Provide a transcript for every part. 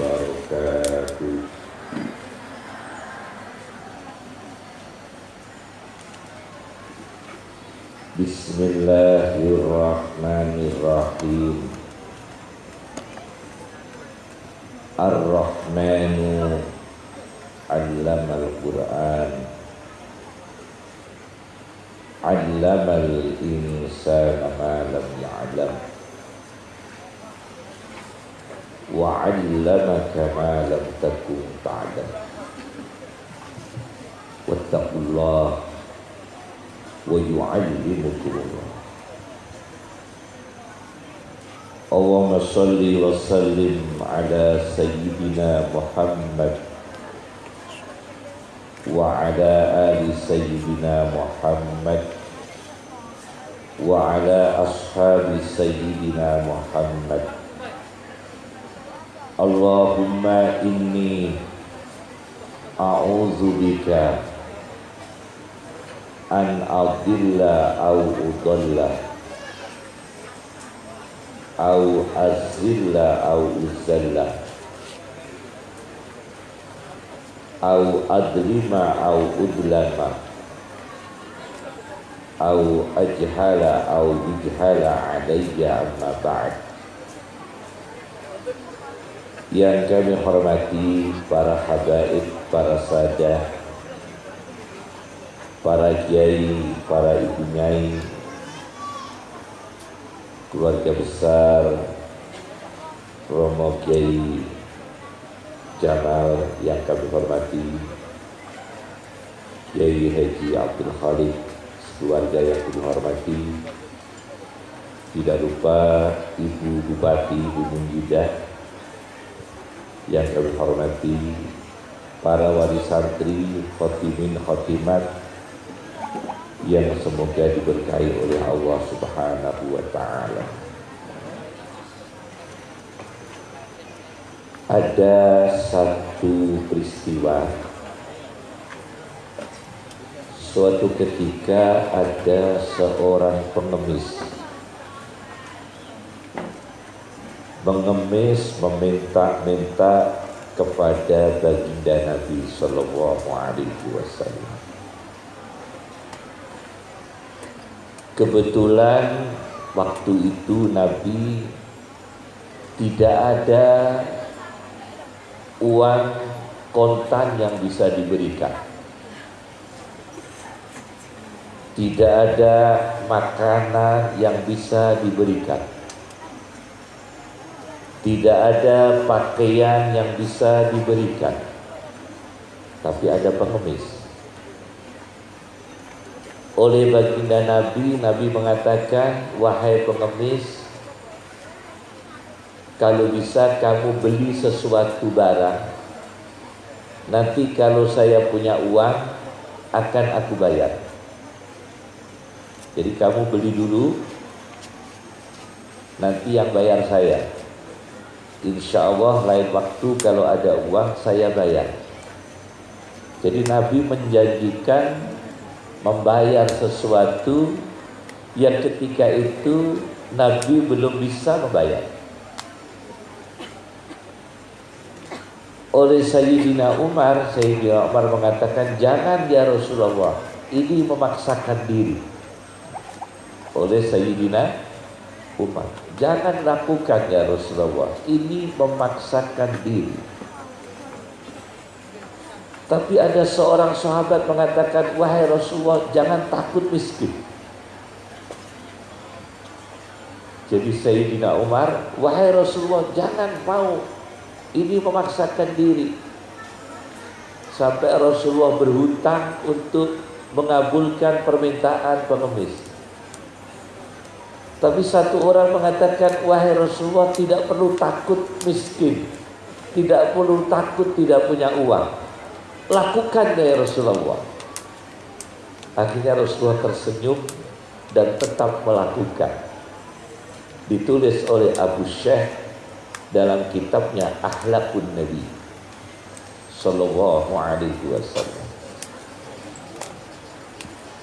wabarakatuh. Bismillahirrahmanirrahim. Ar-Rahmanu Allamal Quran. Allamal insana ma lam ya'lam وعلمك ما لم تكن تعلم واتقوا الله ويعلمكم الله. اللهم صل وسلم على سيدنا محمد وعلى آل سيدنا محمد وعلى أصحاب سيدنا محمد. Allahumma inni a'udzubika an adilla au udalla au azilla au uzalla au adlima au udlama au ajhala au ijhala alayya amma ba'd yang kami hormati para habaib, para sadah, para kiai, para ibu nyai, keluarga besar, Romo Kiai Jamal yang kami hormati, Kiai Haji Abdul Khalid, keluarga yang kami hormati, tidak lupa Ibu Bupati Ibu Munjidah, yang kami hormati para wali santri, khotimin, khotimat yang semoga diberkahi oleh Allah Subhanahu wa taala. Ada satu peristiwa Suatu ketika ada seorang pengemis mengemis meminta-minta kepada baginda Nabi Shallallahu Alaihi Wasallam. Kebetulan waktu itu Nabi tidak ada uang kontan yang bisa diberikan. Tidak ada makanan yang bisa diberikan tidak ada pakaian yang bisa diberikan. Tapi ada pengemis. Oleh baginda Nabi Nabi mengatakan Wahai pengemis Kalau bisa kamu beli sesuatu barang. Nanti kalau saya punya uang Akan aku bayar. Jadi kamu beli dulu Nanti yang bayar saya Insya Allah lain waktu kalau ada uang saya bayar. Jadi Nabi menjanjikan membayar sesuatu yang ketika itu Nabi belum bisa membayar. Oleh Sayyidina Umar, Sayyidina Umar mengatakan, jangan ya Rasulullah, ini memaksakan diri. Oleh Sayyidina Umar. Jangan lakukan ya Rasulullah. Ini memaksakan diri. Tapi ada seorang sahabat mengatakan, wahai Rasulullah, jangan takut miskin. Jadi Sayyidina Umar, wahai Rasulullah, jangan mau. Ini memaksakan diri. Sampai Rasulullah berhutang untuk mengabulkan permintaan pengemis. Tapi satu orang mengatakan, wahai Rasulullah tidak perlu takut miskin. Tidak perlu takut tidak punya uang. Lakukan ya Rasulullah. Akhirnya Rasulullah tersenyum dan tetap melakukan. Ditulis oleh Abu Syekh dalam kitabnya Ahlakun Nabi Sallallahu Alaihi Wasallam.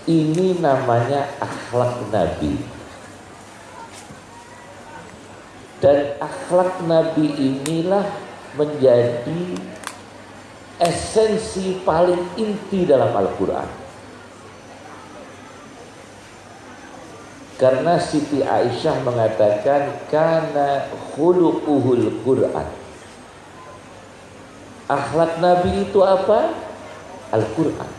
Ini namanya akhlak Nabi dan akhlak Nabi inilah menjadi esensi paling inti dalam Al-Quran. Karena Siti Aisyah mengatakan karena khuluquhul Quran. Akhlak Nabi itu apa? Al-Quran.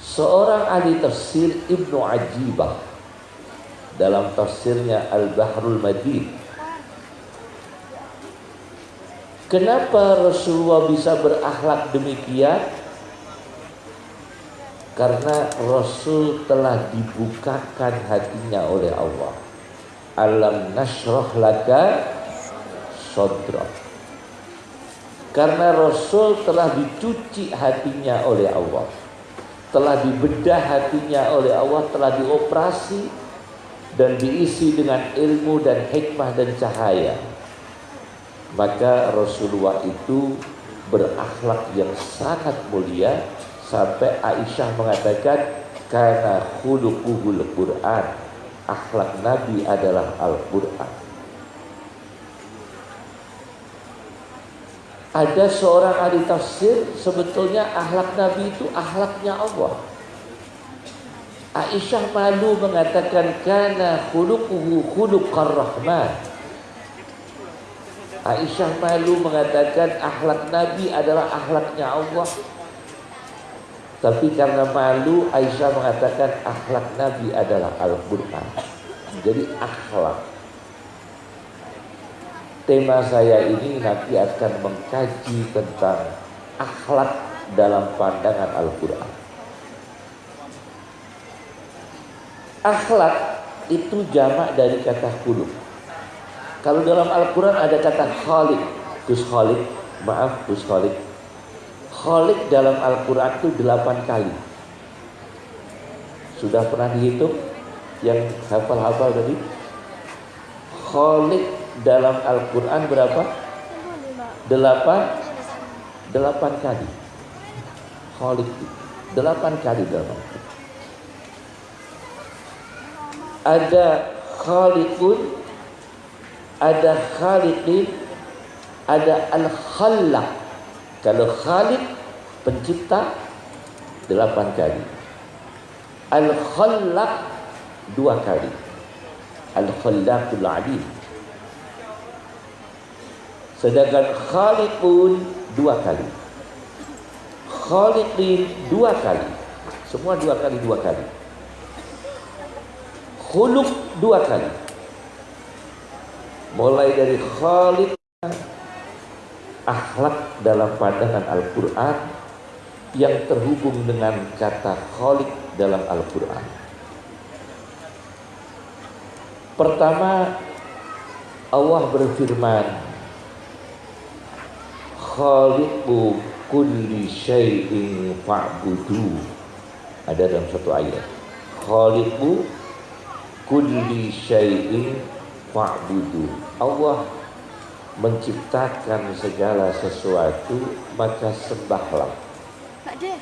Seorang ahli tafsir Ibnu Ajibah dalam tafsirnya Al-Bahrul Madid Kenapa Rasulullah bisa berakhlak demikian? Karena Rasul telah dibukakan hatinya oleh Allah. Alam nasroh laka sodra. Karena Rasul telah dicuci hatinya oleh Allah. Telah dibedah hatinya oleh Allah, telah dioperasi dan diisi dengan ilmu dan hikmah dan cahaya maka Rasulullah itu berakhlak yang sangat mulia. Sampai Aisyah mengatakan karena khuluquhul Quran akhlak Nabi adalah Al-Quran. Ada seorang ahli tafsir sebetulnya akhlak Nabi itu akhlaknya Allah Aisyah malu mengatakan karena khuluquhu khuluqar rahman Aisyah malu mengatakan akhlak Nabi adalah akhlaknya Allah. Tapi karena malu Aisyah mengatakan akhlak Nabi adalah Al-Quran. Jadi akhlak. Tema saya ini nanti akan mengkaji tentang akhlak dalam pandangan Al-Quran. Akhlak itu jamak dari kata kuluk. Kalau dalam Al-Quran ada kata Khalik, Gus Khalik, maaf Gus Khalik. Khalik dalam Al-Quran itu delapan kali. Sudah pernah dihitung? Yang hafal-hafal tadi? Khalik dalam Al-Quran berapa? Delapan? Delapan kali. Khalik delapan kali dalam Al-Quran. Ada Khalikun ada khaliqin, ada al-khallaq. Kalau khaliq pencipta delapan kali. Al-khallaq dua kali. Al-khallaqul alim. Sedangkan khaliqun dua kali. Khaliqin dua kali. Semua dua kali dua kali. Khuluq dua kali mulai dari Khalid akhlak dalam pandangan Al-Quran yang terhubung dengan kata Khalid dalam Al-Quran. Pertama, Allah berfirman, Khaliqu kulli syai'in fa'budu. Ada dalam satu ayat. Khaliqu kulli syai'in fa'budu Allah menciptakan segala sesuatu maka sembahlah ya.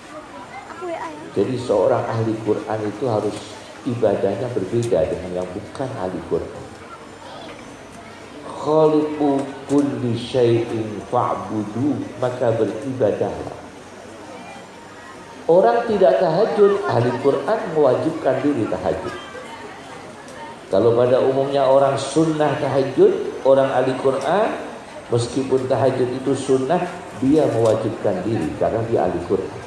jadi seorang ahli Quran itu harus ibadahnya berbeda dengan yang bukan ahli Quran khaliqu kulli syai'in fa'budu maka beribadahlah Orang tidak tahajud, ahli Quran mewajibkan diri tahajud. Kalau pada umumnya orang sunnah tahajud, orang ahli Quran, meskipun tahajud itu sunnah, dia mewajibkan diri karena dia ahli Quran.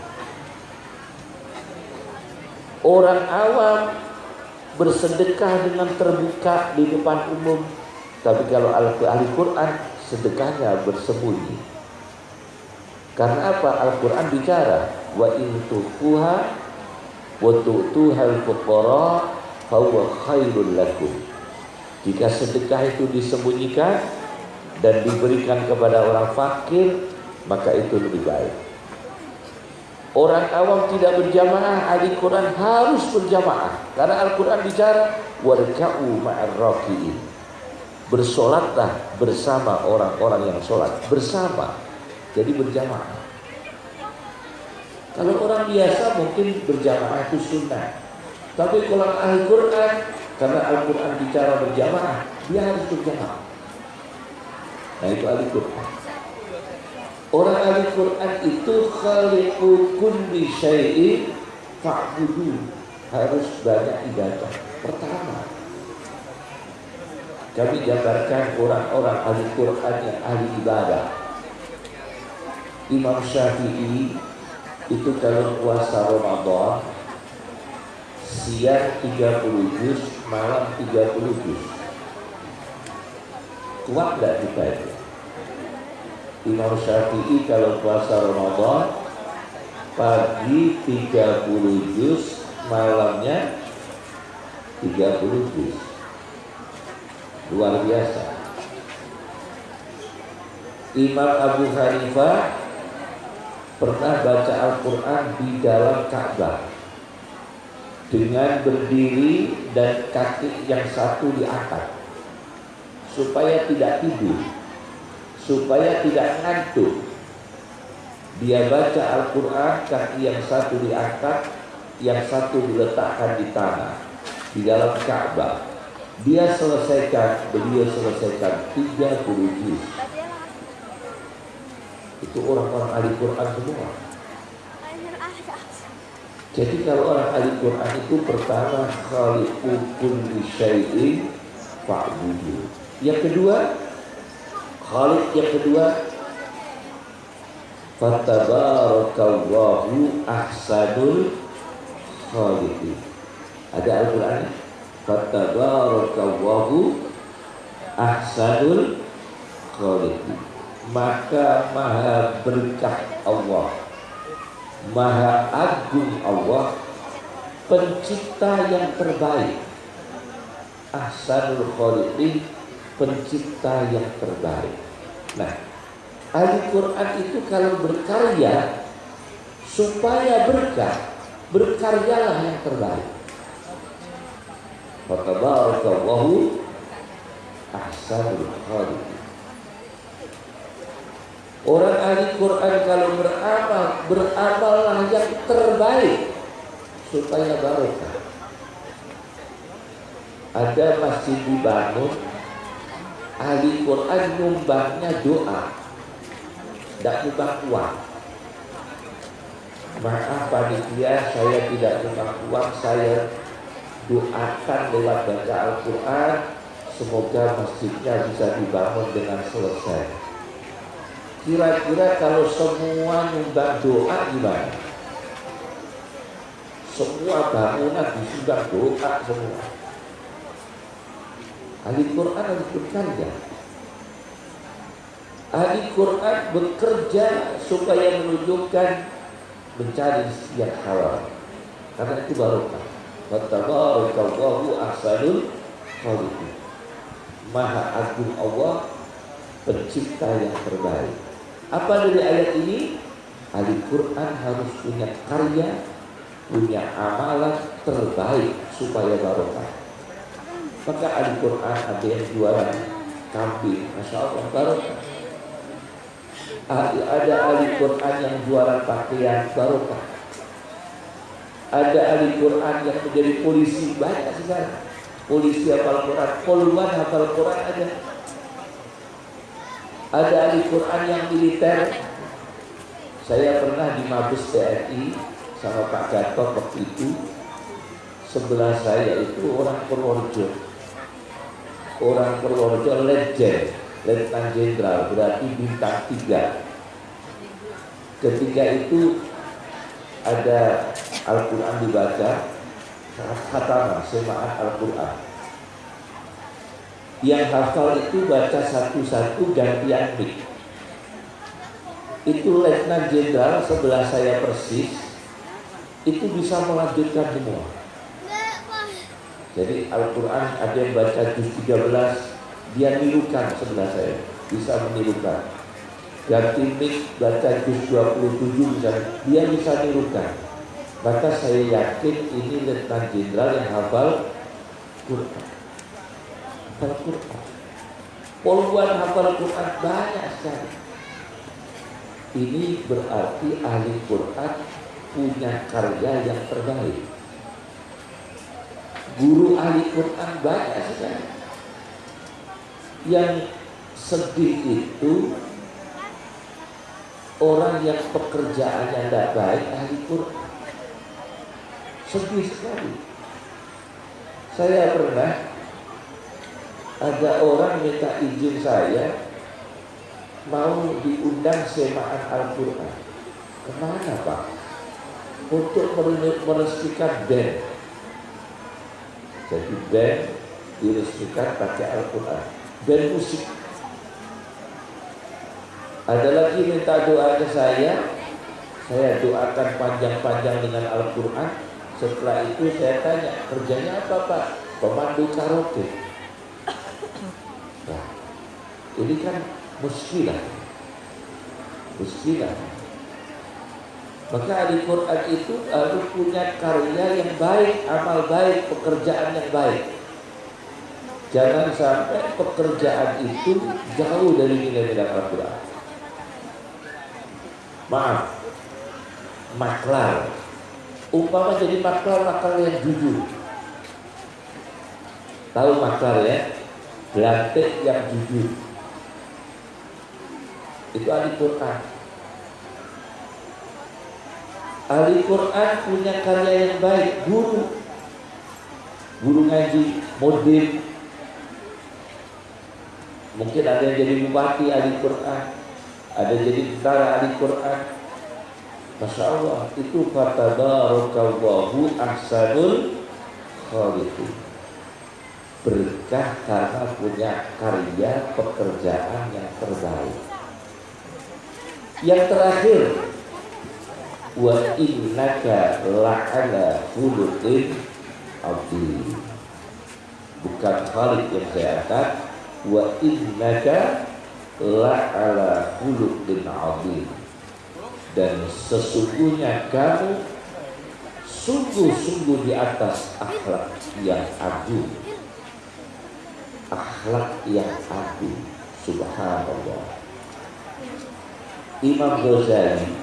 Orang awam bersedekah dengan terbuka di depan umum, tapi kalau ahli Quran sedekahnya bersembunyi. Karena apa? Al-Quran bicara wa in tuhuha wa tu'tuhal fuqara fahuwa khairul lakum. Jika sedekah itu disembunyikan dan diberikan kepada orang fakir, maka itu lebih baik. Orang awam tidak berjamaah, ahli Quran harus berjamaah. Karena Al-Quran bicara, warka'u ma'ar raki'in. Bersolatlah bersama orang-orang yang sholat. Bersama. Jadi berjamaah. Kalau orang biasa mungkin berjamaah itu sunnah. Tapi kalau ahli Quran, karena Al-Quran bicara berjamaah, dia harus berjamaah. Nah itu ahli Quran. Orang ahli Quran itu khaliqu kulli syai'in fa'budu. Harus banyak ibadah. Pertama, kami jabarkan orang-orang ahli Quran yang ahli ibadah. Imam Syafi'i itu kalau puasa Ramadan siang 30 juz, malam 30 juz. Kuat nggak kita itu? Imam Syafi'i kalau puasa Ramadan pagi 30 juz, malamnya 30 juz. Luar biasa. Imam Abu Hanifah pernah baca Al-Quran di dalam Ka'bah dengan berdiri dan kaki yang satu diangkat supaya tidak tidur. Supaya tidak ngantuk. Dia baca Al-Quran kaki yang satu diangkat yang satu diletakkan di tanah di dalam Ka'bah. Dia selesaikan beliau selesaikan 30 juz. Itu orang-orang ahli Quran semua. Jadi kalau orang ahli Quran itu pertama khaliqu kulli syai'in fa'budu. Yang kedua, khaliq yang kedua Fatabarakallahu ahsanul khaliqin. Ada Al-Qur'an? Fatabarakallahu ahsanul khaliqin maka maha berkah Allah maha agung Allah pencipta yang terbaik. Ahsanul khaliqin pencipta yang terbaik. Nah ahli Quran itu kalau berkarya supaya berkah berkaryalah yang terbaik. Fatabarakallahu ahsanul khaliqin Orang ahli Quran kalau beramal, beramallah yang terbaik supaya barokah. Ada masjid dibangun, ahli Quran nyumbangnya doa, tidak nyumbang uang. Maaf panitia, saya tidak nyumbang uang, saya doakan lewat baca Al-Quran, semoga masjidnya bisa dibangun dengan selesai. Kira-kira kalau semua nyumbang doa gimana? Semua bangunan disumbang doa semua. Ahli Quran harus bekerja. Ahli Quran bekerja supaya menunjukkan mencari yang halal. Karena itu barokah. Wattabarakallahu ahsanul khaliqin. Maha agung Allah pencipta yang terbaik. Apa dari ayat ini? Ahli Quran harus punya karya, punya amalan terbaik supaya barokah. Maka ahli Quran ada yang jualan kambing, masya Allah barokah. Ada ahli Quran yang jualan pakaian barokah. Ada ahli Quran yang menjadi polisi banyak sekarang. Polisi hafal Quran, poluan hafal Quran ada ada ahli Quran yang militer. Saya pernah di Mabes TNI sama Pak Gatot waktu itu. Sebelah saya itu orang Purworejo. Orang Purworejo legend Letnan Jenderal berarti bintang tiga. Ketika itu ada Al-Quran dibaca semaan Al-Quran yang hafal itu baca satu-satu gantian mic itu letnan jenderal sebelah saya persis itu bisa melanjutkan semua. Jadi Al-Quran ada yang baca juz 13 dia nirukan sebelah saya bisa menirukan. Ganti mic baca juz 27 misalnya dia bisa nirukan. Maka saya yakin ini letnan jenderal yang hafal Quran hafal Quran. Puluhan hafal Quran banyak sekali. Ini berarti ahli Quran punya karya yang terbaik. Guru ahli Quran banyak sekali. Yang sedih itu orang yang pekerjaannya tidak baik ahli Quran sedih sekali saya pernah ada orang minta izin saya mau diundang semaan Al-Quran. Ke mana Pak? untuk meresmikan band jadi band diresmikan pakai Al-Quran. Band musik. Ada lagi minta doa ke saya? Saya doakan panjang-panjang dengan Al-Quran. Setelah itu saya tanya kerjanya apa Pak? pemandu karaoke nah, ini kan muskilah muskilah maka ahli Quran itu harus punya karya yang baik, amal baik, pekerjaan yang baik. Jangan sampai pekerjaan itu jauh dari nilai-nilai Al-Quran. Maaf, maklar. Umpama jadi maklar, maklar yang jujur. Tahu maklar ya? Belantik yang jujur. Itu ahli Quran. Ahli Quran punya karya yang baik, guru. Guru ngaji, modif. Mungkin ada yang jadi bupati ahli Quran ada jadi tentara ahli Quran Masya Allah itu kata barakallahu ahsanul khaliqin berkah karena punya karya pekerjaan yang terbaik yang terakhir. Wa innaka la'ala khuluqin azim. Bukan Khalid yang saya angkat. Wa innaka la'ala khuluqin azim. Dan sesungguhnya kamu sungguh-sungguh di atas akhlak yang agung. Akhlak yang agung. Subhanallah Imam Ghazali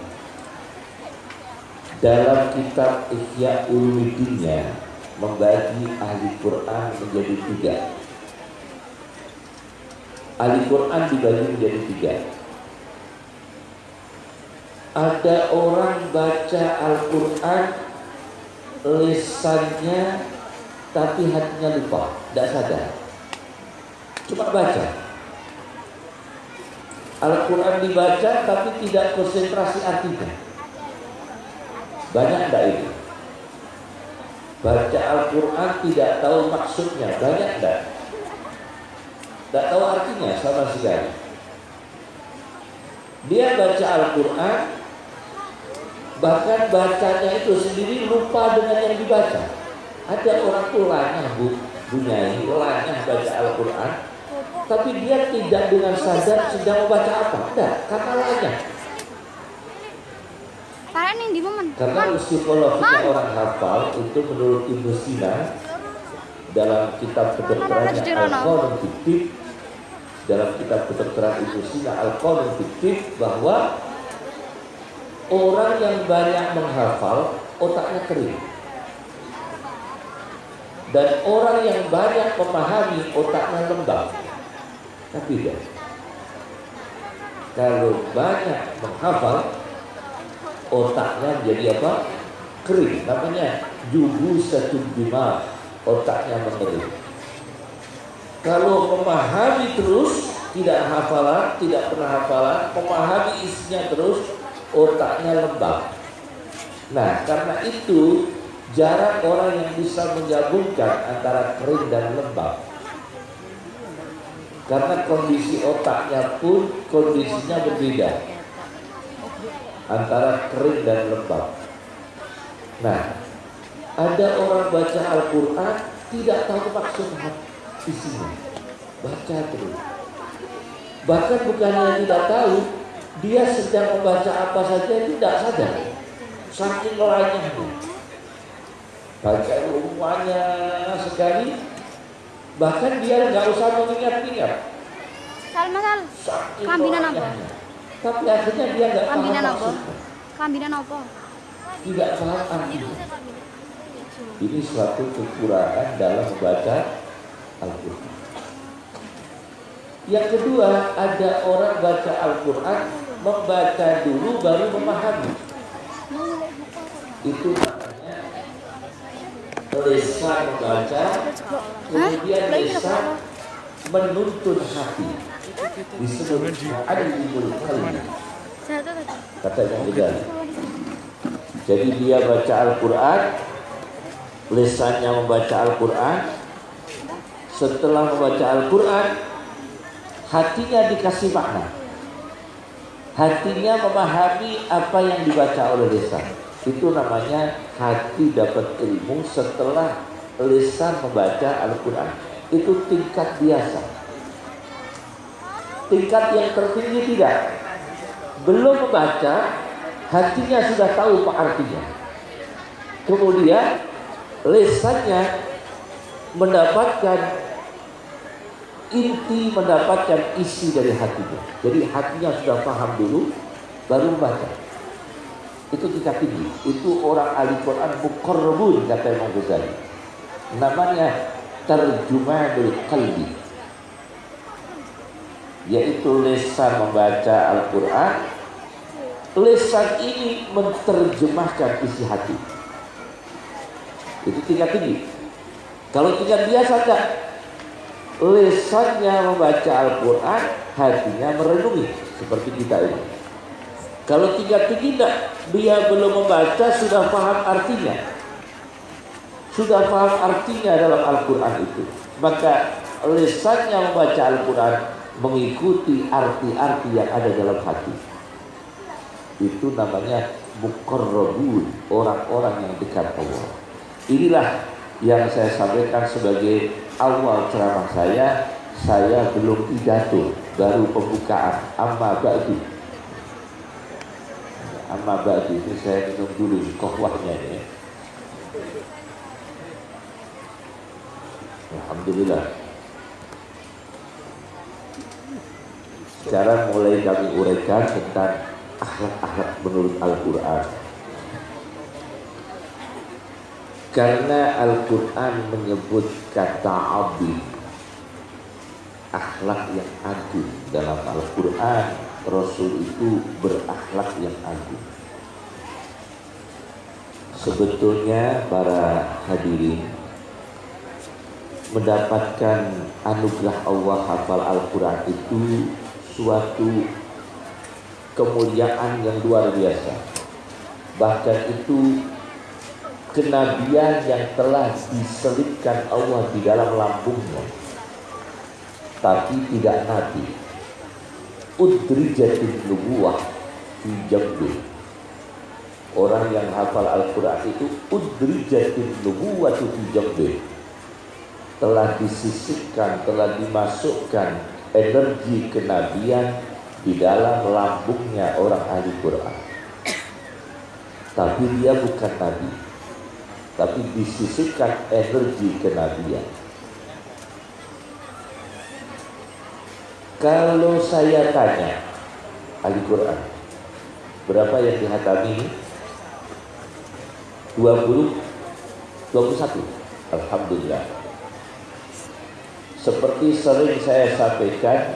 dalam kitab Ihya Ulumuddinnya membagi ahli Quran menjadi tiga Al-Quran dibagi menjadi tiga. Ada orang baca Al-Quran lisannya tapi hatinya lupa, tidak sadar. Cuma baca. Al-Quran dibaca tapi tidak konsentrasi artinya. Banyak tidak ini? Baca Al-Quran tidak tahu maksudnya, banyak tidak? Tidak tahu artinya sama sekali. Dia baca Al-Quran, bahkan bacanya itu sendiri lupa dengan yang dibaca. Ada orang tulanya bu, bunyai, lanyah baca Al-Quran, tapi dia tidak dengan sadar sedang membaca apa. Tidak, karena lanyah. Karena psikologinya orang hafal itu menurut Ibnu Sina dalam kitab kedokterannya Al-Qanun Fiktif dalam kitab kedokteran Ibu Sina Al-Qanun Fiktif bahwa orang yang banyak menghafal otaknya kering. Dan orang yang banyak memahami otaknya lembab tapi tidak kalau banyak menghafal otaknya jadi apa kering namanya jubu satu bima otaknya mengering. Kalau memahami terus, tidak hafalan, tidak pernah hafalan, memahami isinya terus, otaknya lembab. Nah, karena itu jarang orang yang bisa menggabungkan antara kering dan lembab. Karena kondisi otaknya pun kondisinya berbeda antara kering dan lembab. Nah, ada orang baca Al-Quran tidak tahu maksud isinya. Baca terus. Bahkan bukannya tidak tahu, dia sedang membaca apa saja tidak sadar. Saking lanyahnya. Baca rumahnya sekali, bahkan dia nggak usah mengingat-ingat. Salma sal. Kambinan apa? Tapi akhirnya dia nggak paham Kambinan apa? Kambinan apa? Tidak paham. Ini suatu kekurangan dalam membaca Al-Quran. Yang kedua, ada orang baca Al-Quran, membaca dulu baru memahami. Itu lesan membaca, kemudian lesan menuntun hati. Disebut alimul qalbi. Kata Imam Ghazali. Jadi dia baca Al-Quran, lesannya membaca Al-Quran, setelah membaca Al-Quran, hatinya dikasih makna. Hatinya memahami apa yang dibaca oleh lesan. Itu namanya hati dapat ilmu setelah lesan membaca Al-Quran. Itu tingkat biasa. Tingkat yang tertinggi tidak. Belum membaca, hatinya sudah tahu apa artinya. Kemudian lesannya mendapatkan inti mendapatkan isi dari hatinya. Jadi hatinya sudah paham dulu, baru membaca. Itu tingkat tinggi. Itu orang ahli Quran mukorrabun kata Imam Ghazali. Namanya terjumanul qalbi. Yaitu lesan membaca Al-Quran. Lesan ini menerjemahkan isi hati. Itu tingkat tinggi. Kalau tingkat biasa enggak, lesannya membaca Al-Quran, hatinya merenungi seperti kita ini. Kalau tinggi tidak, dia belum membaca sudah paham artinya. Sudah paham artinya dalam Al-Quran itu. Maka lesannya membaca Al-Quran mengikuti arti-arti yang ada dalam hati. Itu namanya mukarrabun, orang-orang yang dekat Allah. Inilah yang saya sampaikan sebagai awal ceramah saya. Saya belum pidato, baru pembukaan. Amma ba'du. Amma ba'du ini saya minum dulu kohwahnya ini. Alhamdulillah. Sekarang mulai kami uraikan tentang akhlak-akhlak menurut Al-Quran. Karena Al-Quran menyebut kata abdi akhlak yang agung dalam Al-Quran Rasul itu berakhlak yang agung. Sebetulnya para hadirin mendapatkan anugerah Allah hafal Al-Quran itu suatu kemuliaan yang luar biasa. Bahkan itu kenabian yang telah diselipkan Allah di dalam lambungnya. Tapi tidak nabi udrijatin nubuah jambi orang yang hafal Al-Quran itu udrijatin nubuah jambi telah disisipkan, telah dimasukkan energi kenabian di dalam lambungnya orang ahli Quran. Tapi dia bukan nabi. Tapi disisihkan energi kenabian. Kalau saya tanya Al-Quran berapa yang dihatami? 20 21 Alhamdulillah seperti sering saya sampaikan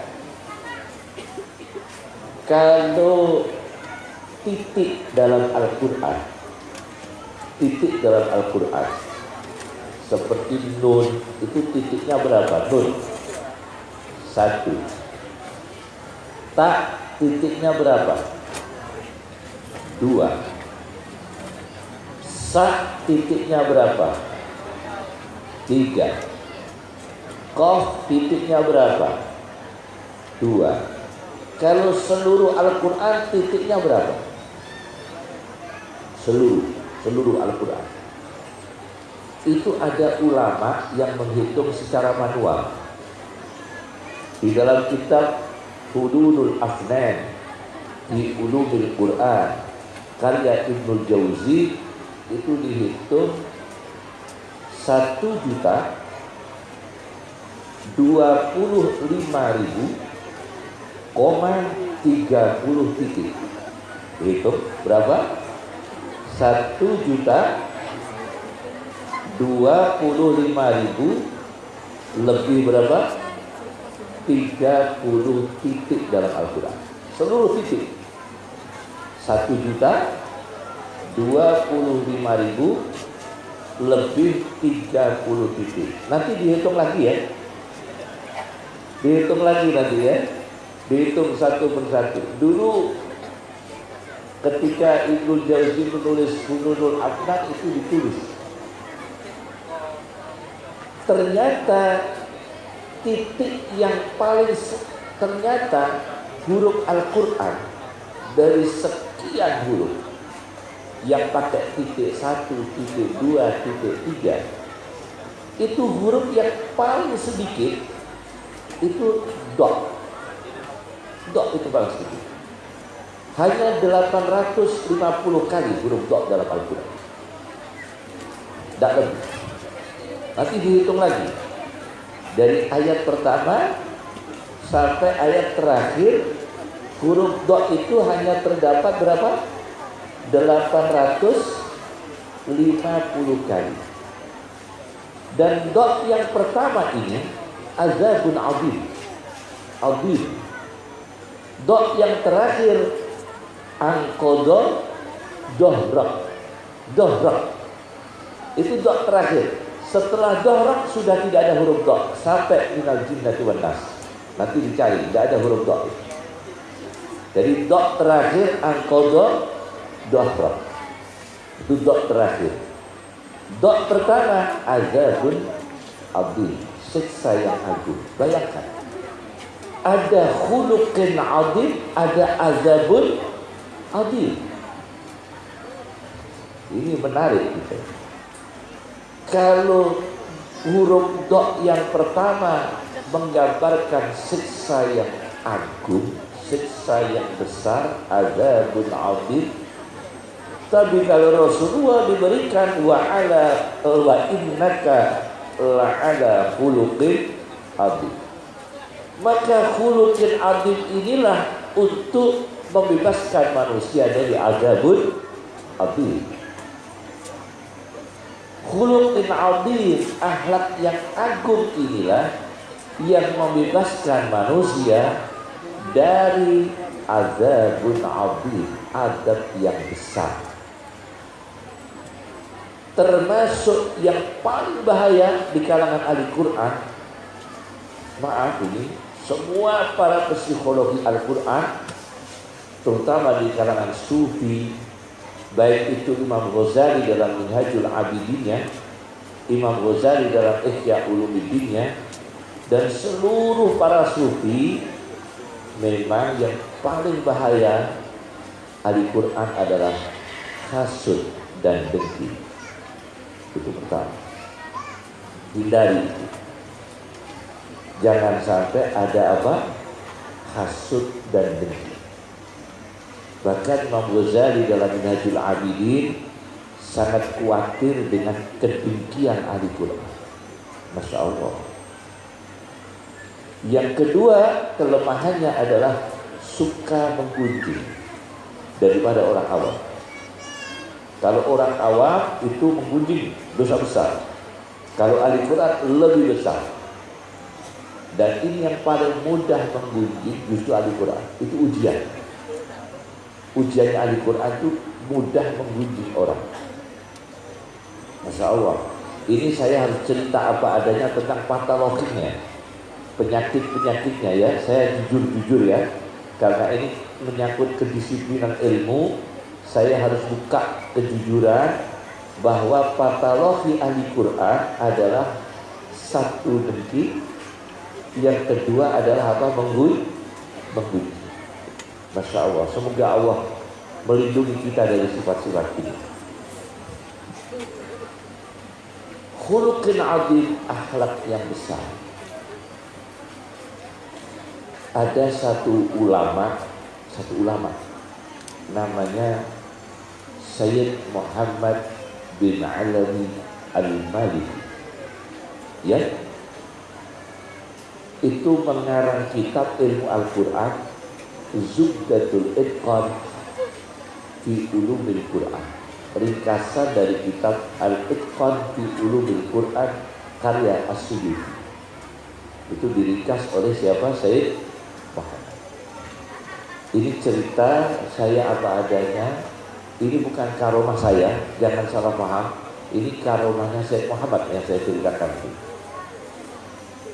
kalau titik dalam Al-Quran titik dalam Al-Quran seperti nun itu titiknya berapa? Nun satu tak titiknya berapa? dua sa titiknya berapa? tiga kof titiknya berapa? dua kalau seluruh Al-Quran titiknya berapa? seluruh seluruh Al-Quran. Itu ada ulama yang menghitung secara manual. Di dalam kitab Hududul Afnan di Ulumul Quran karya Ibnul Jauzi itu dihitung satu juta dua puluh lima ribu koma tiga puluh titik. Hitung berapa? satu juta dua puluh lima ribu lebih berapa 30 titik dalam Al-Quran. Seluruh titik. 1 juta 25 ribu lebih 30 titik. Nanti dihitung lagi ya. Dihitung lagi nanti ya. Dihitung satu persatu. Dulu ketika Ibnu Jauzi menulis Hununul Adnan itu ditulis. Ternyata titik yang paling ternyata huruf Al-Quran dari sekian huruf yang pakai titik satu, titik dua, titik tiga itu huruf yang paling sedikit itu dot dot itu paling sedikit. Hanya 850 kali huruf dot dalam Al-Quran. Tidak lebih. Nanti dihitung lagi dari ayat pertama sampai ayat terakhir huruf dot itu hanya terdapat berapa? 850 kali. Dan dot yang pertama ini azabun azim. Azim. Dot yang terakhir angkodo dohrak. Dohrak. Itu dot terakhir. Setelah dohrak sudah tidak ada huruf dot sampai minal jinnati wan nas. Nanti dicari, tidak ada huruf dot. Jadi dot terakhir angkodo dohrak itu dot terakhir. Dot pertama azabun abdi. Siksa yang agung. Bayangkan. Ada khuluqin adim ada azabun adim ini menarik gitu. Kalau huruf dot yang pertama menggambarkan siksa yang agung siksa yang besar azabun adim tapi kalau Rasulullah diberikan wa ala wa innaka la ala khuluqin adi. Maka khuluqin adi inilah untuk membebaskan manusia dari azabun adi. Khuluqin adi, akhlak yang agung inilah yang membebaskan manusia dari azabun adi, azab yang besar. Termasuk yang paling bahaya di kalangan ahli Quran maaf ini semua para psikologi Al-Quran terutama di kalangan sufi baik itu Imam Ghazali dalam Minhajul Abidinnya Imam Ghazali dalam Ihya Ulumuddinnya dan seluruh para sufi memang yang paling bahaya ahli Quran adalah hasud dan dengki. Itu pertama. Hindari itu. Jangan sampai ada apa? Hasud dan dengki bahkan Imam Ghazali dalam Minhajul Abidin sangat khawatir dengan kedengkian ahli Quran Masya Allah yang kedua kelemahannya adalah suka menggunjing daripada orang awam kalau orang awam itu menggunjing dosa besar. Kalau ahli Quran lebih besar. Dan ini yang paling mudah menggunjing justru ahli Quran. Itu ujian. Ujiannya ahli Quran itu mudah menggunjing orang. Masya Allah. Ini saya harus cerita apa adanya tentang patologinya. Penyakit-penyakitnya ya. Saya jujur-jujur ya. Karena ini menyangkut kedisiplinan ilmu saya harus buka kejujuran bahwa patologi ahli Quran adalah satu dengki, yang kedua adalah apa mengguy. Masya Allah, semoga Allah melindungi kita dari sifat-sifat ini. Khuluqin adim akhlak yang besar. Ada satu ulama, satu ulama namanya Sayyid Muhammad bin Alami Al-Maliki ya itu mengarang kitab ilmu Al-Quran Zubdatul Itqan fi Ulumil Quran ringkasan dari kitab Al-Itqan fi Ulumil Quran karya as Itu diringkas oleh siapa? Said Muhammad. Ini cerita saya apa adanya. Ini bukan karomah saya, jangan salah paham. Ini karomahnya Said Muhammad yang saya ceritakan.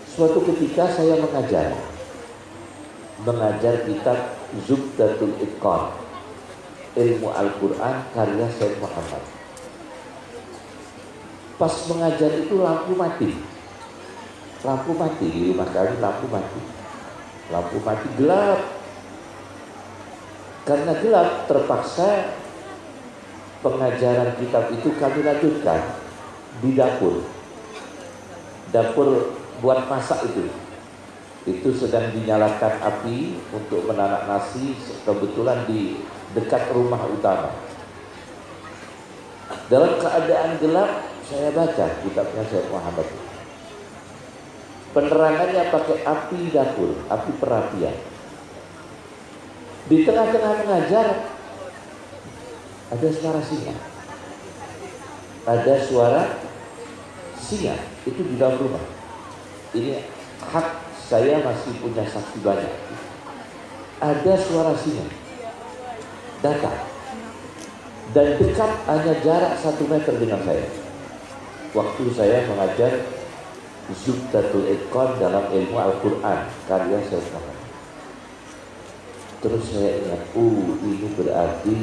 Suatu ketika saya mengajar, mengajar kitab Zubdatul Iqan, ilmu Al-Quran karya Said Muhammad. Pas mengajar itu lampu mati. Lampu mati di rumah kami lampu mati. Lampu mati gelap. Karena gelap terpaksa pengajaran kitab itu kami lanjutkan di dapur. Dapur buat masak itu. Itu sedang dinyalakan api untuk menanak nasi kebetulan di dekat rumah utama. Dalam keadaan gelap saya baca kitabnya Syekh Muhammad. Penerangannya pakai api dapur, api perapian. Di tengah-tengah mengajar ada suara singa. Ada suara singa itu di dalam rumah. Ini hak saya masih punya saksi banyak. Ada suara singa datang dan dekat hanya jarak satu meter dengan saya. Waktu saya mengajar Zubdatul Iqan dalam ilmu Al-Quran karya saya Muhammad. Terus saya ingat, oh ini berarti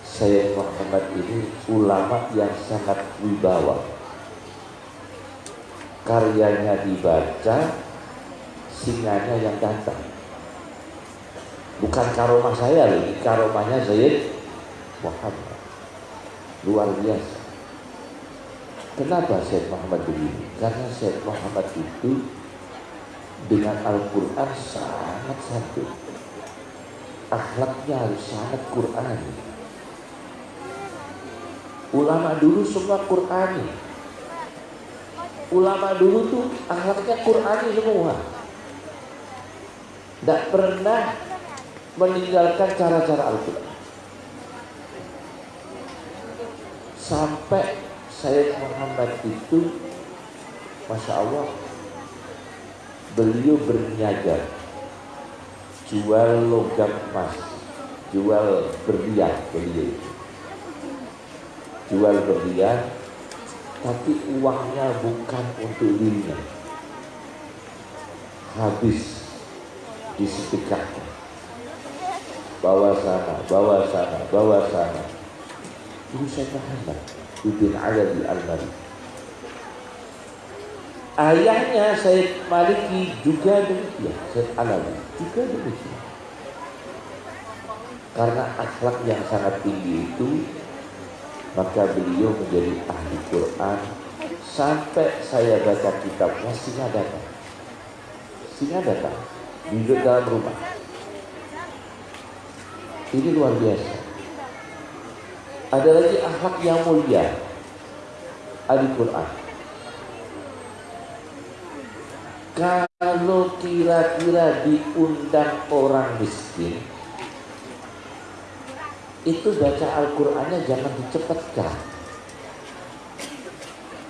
saya Muhammad ini ulama yang sangat wibawa. Karyanya dibaca, singanya yang datang. Bukan karomah saya lagi, karomahnya Zaid Muhammad. Luar biasa. Kenapa Syekh Muhammad begini? Karena Syekh Muhammad itu dengan Al-Quran sangat satu. Akhlaknya harus sangat Qurani. Ulama dulu semua Qurani. Ulama dulu tuh akhlaknya Qurani semua. Tidak pernah meninggalkan cara-cara Al-Quran. Sampai Sayyid Muhammad itu Masya Allah Beliau berniaga Jual logam emas Jual berlian beliau Jual berlian Tapi uangnya bukan untuk dirinya. Habis disedekahkan Bawa sana, bawa sana, bawa sana Ini saya Muhammad Ibn Arabi Al-Mari. Ayahnya Said Maliki juga demikian, Said Alawi juga demikian. Karena akhlak yang sangat tinggi itu, maka beliau menjadi ahli Quran sampai saya baca kitabnya singa datang. Singa datang di dalam rumah. Ini luar biasa. Ada lagi akhlak yang mulia Al-Quran Kalau kira-kira diundang orang miskin Itu baca Al-Qurannya jangan dicepatkan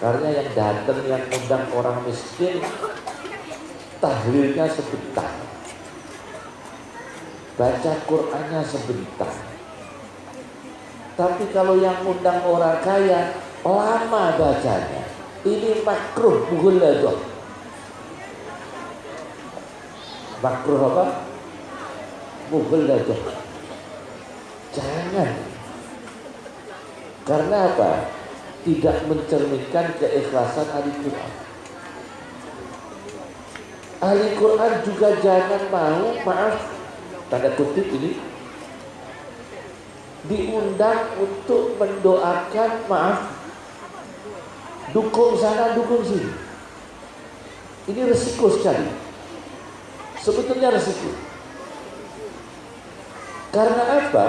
Karena yang datang yang undang orang miskin Tahlilnya sebentar Baca Qurannya sebentar tapi kalau yang undang orang kaya lama bacanya. Ini makruh mughaladah. Makruh apa? Mughaladah. Jangan. Karena apa? Tidak mencerminkan keikhlasan ahli Quran. Ahli Quran juga jangan mau, maaf, tanda kutip ini, diundang untuk mendoakan maaf dukung sana dukung sini. Ini resiko sekali. Sebetulnya resiko. Karena apa?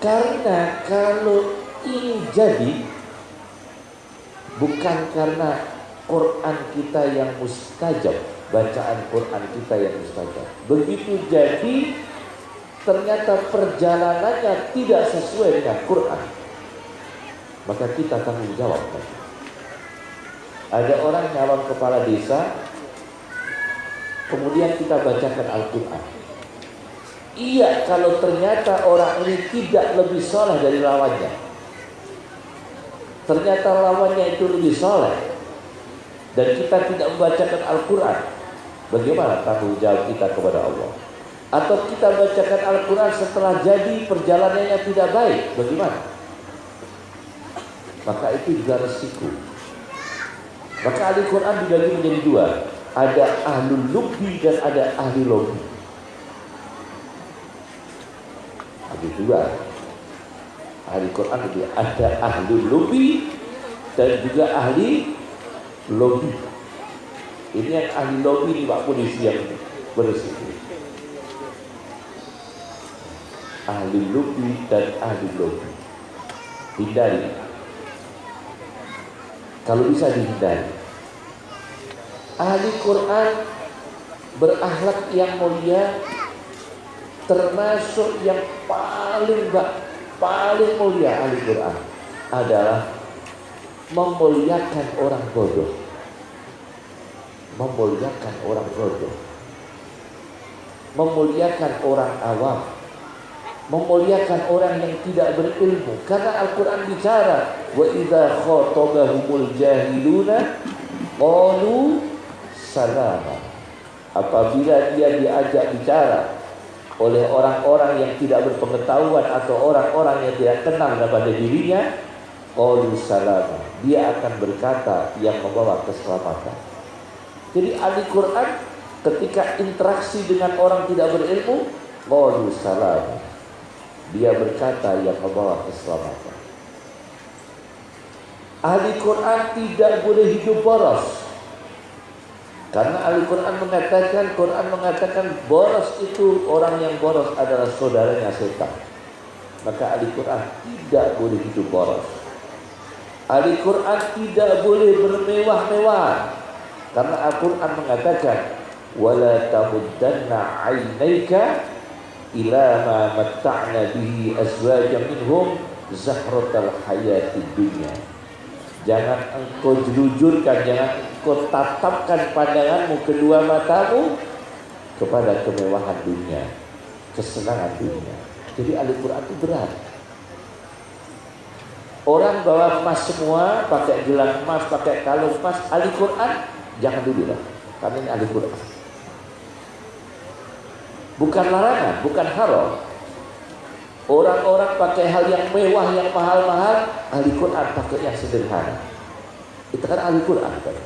Karena kalau ini jadi bukan karena Quran kita yang mustajab bacaan Quran kita yang mustajab begitu jadi ternyata perjalanannya tidak sesuai dengan Quran, maka kita tanggung jawab. Ada orang nyalon kepala desa, kemudian kita bacakan Al-Quran. Iya, kalau ternyata orang ini tidak lebih soleh dari lawannya. Ternyata lawannya itu lebih soleh. Dan kita tidak membacakan Al-Quran. Bagaimana tanggung jawab kita kepada Allah? Atau kita bacakan Al-Quran setelah jadi perjalanannya tidak baik. Bagaimana? Maka itu juga resiko. Maka Al-Quran dibagi menjadi dua. Ada ahli lubbi dan ada ahli lobby. Ada dua. Ahli Quran itu ada ahli lobby dan juga ahli lobby. Ini yang ahli lobby ini Pak Polisi yang berisiko. Ahli lobby dan ahli lobby. Hindari. Kalau bisa dihindari. Ahli Quran berakhlak yang mulia termasuk yang paling paling mulia ahli Quran adalah memuliakan orang bodoh memuliakan orang bodoh memuliakan orang awam. Memuliakan orang yang tidak berilmu. Karena Al-Qur'an bicara wa idza khatabahumul jahiluna qalu salama. Apabila dia diajak bicara oleh orang-orang yang tidak berpengetahuan atau orang-orang yang tidak kenal kepada dirinya qalu salama. Dia akan berkata yang membawa keselamatan jadi ahli Quran ketika interaksi dengan orang tidak berilmu qalu salama dia berkata yang membawa keselamatan ahli Quran tidak boleh hidup boros karena Al-Quran mengatakan, Quran mengatakan boros itu orang yang boros adalah saudaranya setan. Maka Al-Quran tidak boleh hidup boros. Al-Quran tidak boleh bermewah-mewah. Karena Al-Quran mengatakan Wala tamuddanna aynaika ila ma matta'na bihi azwajan minhum zahratal hayati dunya. Jangan engkau jelujurkan, jangan engkau tatapkan pandanganmu kedua matamu kepada kemewahan dunia, kesenangan dunia. Jadi Al-Quran itu berat. Orang bawa emas semua, pakai gelang emas, pakai kalung emas, Al-Quran jangan dulu lah. Karena ini Al-Quran. Bukan larangan, bukan haram. Orang-orang pakai hal yang mewah, yang mahal-mahal, ahli Quran pakai yang sederhana. Itu kan ahli Quran. Kan?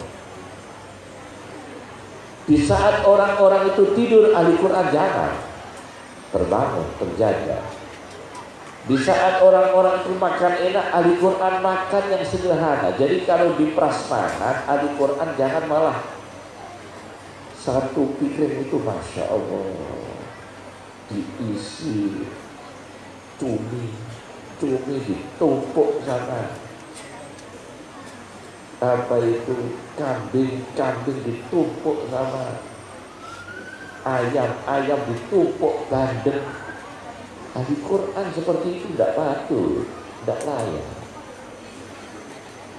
Di saat orang-orang itu tidur, ahli Quran jangan. Terbangun, terjaga. Di saat orang-orang itu makan enak, ahli Quran makan yang sederhana. Jadi kalau di prasmanan, ahli Quran jangan malah satu pikiran itu Masya Allah diisi cumi cumi ditumpuk sana. Apa itu? Kambing-kambing ditumpuk sama ayam-ayam ditumpuk bandeng ahli Quran seperti itu tidak patut tidak layak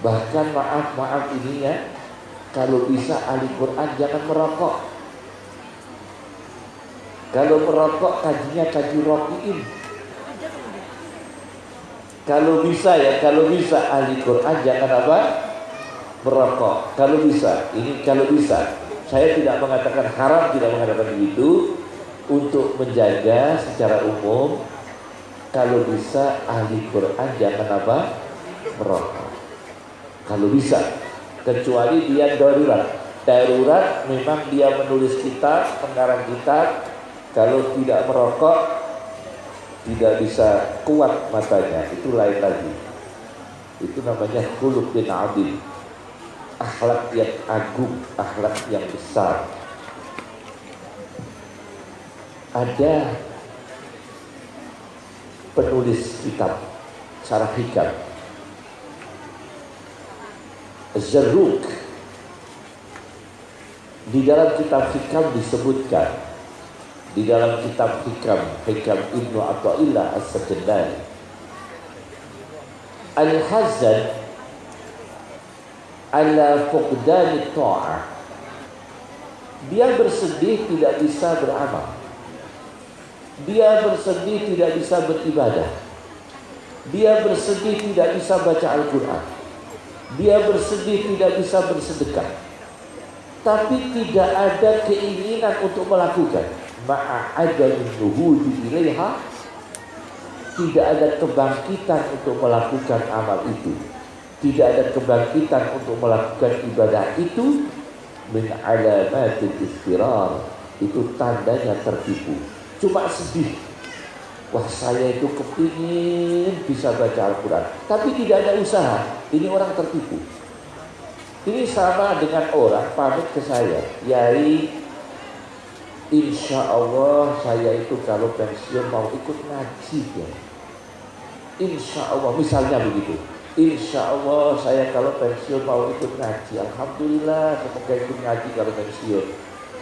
bahkan maaf-maaf ini ya kalau bisa ahli Quran jangan merokok kalau merokok kajinya kaji rokiin kalau bisa ya, kalau bisa ahli Quran jangan apa? Merokok. Kalau bisa, ini kalau bisa. Saya tidak mengatakan haram, tidak mengatakan begitu. Untuk menjaga secara umum, kalau bisa ahli Quran jangan apa? Merokok. Kalau bisa, kecuali dia darurat. Darurat memang dia menulis kitab, mengarang kitab. Kalau tidak merokok, tidak bisa kuat matanya itu lain lagi itu namanya kulub bin adil akhlak yang agung akhlak yang besar ada penulis kitab Syarah Hikam Zaruk di dalam kitab Hikam disebutkan di dalam kitab Hikam Hikam Ibnu Athaillah As-Sakandari Al-Hazan ala fuqdani ta'ah. Dia bersedih tidak bisa beramal. Dia bersedih tidak bisa beribadah. Dia bersedih tidak bisa baca Al-Quran. Dia bersedih tidak bisa bersedekah. Tapi tidak ada keinginan untuk melakukan. Tidak ada kebangkitan untuk melakukan amal itu. Tidak ada kebangkitan untuk melakukan ibadah itu. Min alamatil istirar. Itu tandanya tertipu. Cuma sedih. Wah saya itu kepingin bisa baca Al-Quran. Tapi tidak ada usaha. Ini orang tertipu. Ini sama dengan orang pamit ke saya. Yai Insya Allah saya itu kalau pensiun mau ikut ngaji ya Insya Allah misalnya begitu. Insya Allah saya kalau pensiun mau ikut ngaji. Alhamdulillah semoga ikut ngaji kalau pensiun.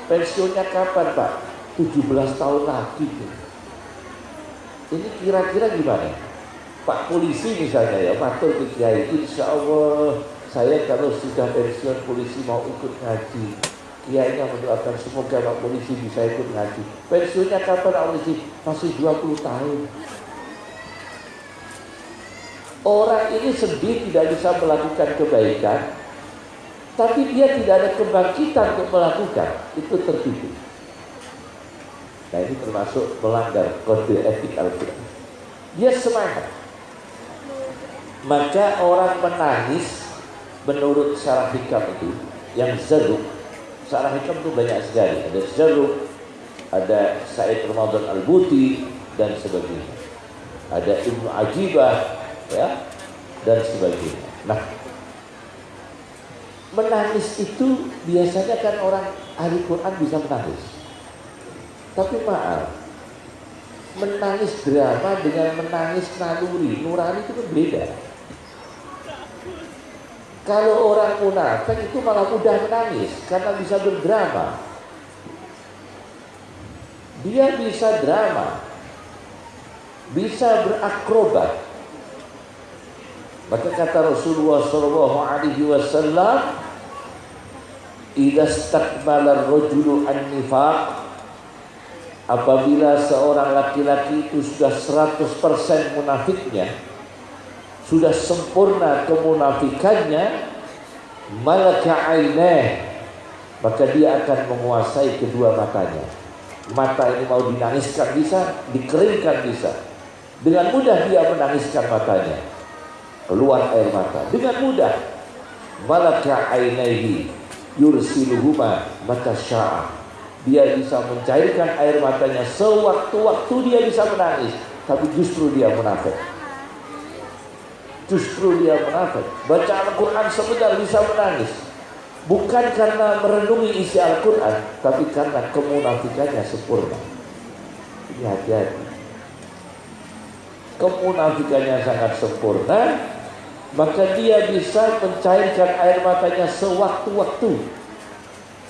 Pensiunnya kapan Pak? 17 tahun lagi ini kira-kira gimana? Pak polisi misalnya ya, matur ke Kiai, insya Allah saya kalau sudah pensiun polisi mau ikut ngaji. Kiainya mendoakan semoga Pak polisi bisa ikut ngaji. Pensiunnya kapan Pak polisi? Masih 20 tahun. Orang ini sedih tidak bisa melakukan kebaikan, tapi dia tidak ada kebangkitan untuk melakukan. Itu tertipu. Nah ini termasuk melanggar kode etik Al-Quran. Dia semangat. Maka orang menangis menurut syarah hikam itu yang zeruk. Syarah hikam itu banyak sekali. Ada zeruk, ada Said Ramadan Al-Buti dan sebagainya. Ada Ibnu Ajibah ya dan sebagainya. Nah, menangis itu biasanya kan orang ahli Quran bisa menangis. Tapi maaf, menangis drama dengan menangis naluri, nurani itu kan beda. Kalau orang munafik itu malah mudah menangis karena bisa berdrama. Dia bisa drama, bisa berakrobat. Maka kata Rasulullah Shallallahu Alaihi Wasallam, "Ida rojulu an-nifaq apabila seorang laki-laki itu sudah 100% munafiknya sudah sempurna kemunafikannya malaka aineh maka dia akan menguasai kedua matanya. Mata ini mau dinangiskan bisa dikeringkan bisa. Dengan mudah dia menangiskan matanya. Keluar air mata. Dengan mudah. Malaka ainehi yursiluhuma maka sya'ah dia bisa mencairkan air matanya sewaktu-waktu dia bisa menangis. Tapi justru dia munafik. Justru dia munafik. Baca Al-Quran sebentar bisa menangis. Bukan karena merenungi isi Al-Quran tapi karena kemunafikannya sempurna. Ini hati-hati. Kemunafikannya sangat sempurna maka dia bisa mencairkan air matanya sewaktu-waktu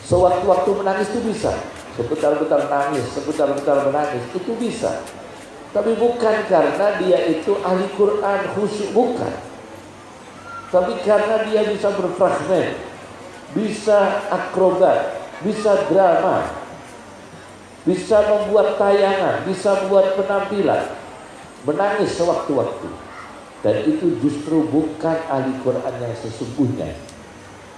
Sewaktu-waktu menangis itu bisa. Sebentar-bentar nangis, sebentar-bentar menangis, itu bisa. Tapi bukan karena dia itu ahli Quran khusyuk, bukan. Tapi karena dia bisa berfragmen, bisa akrobat, bisa drama, bisa membuat tayangan, bisa membuat penampilan, menangis sewaktu-waktu. Dan itu justru bukan ahli Quran yang sesungguhnya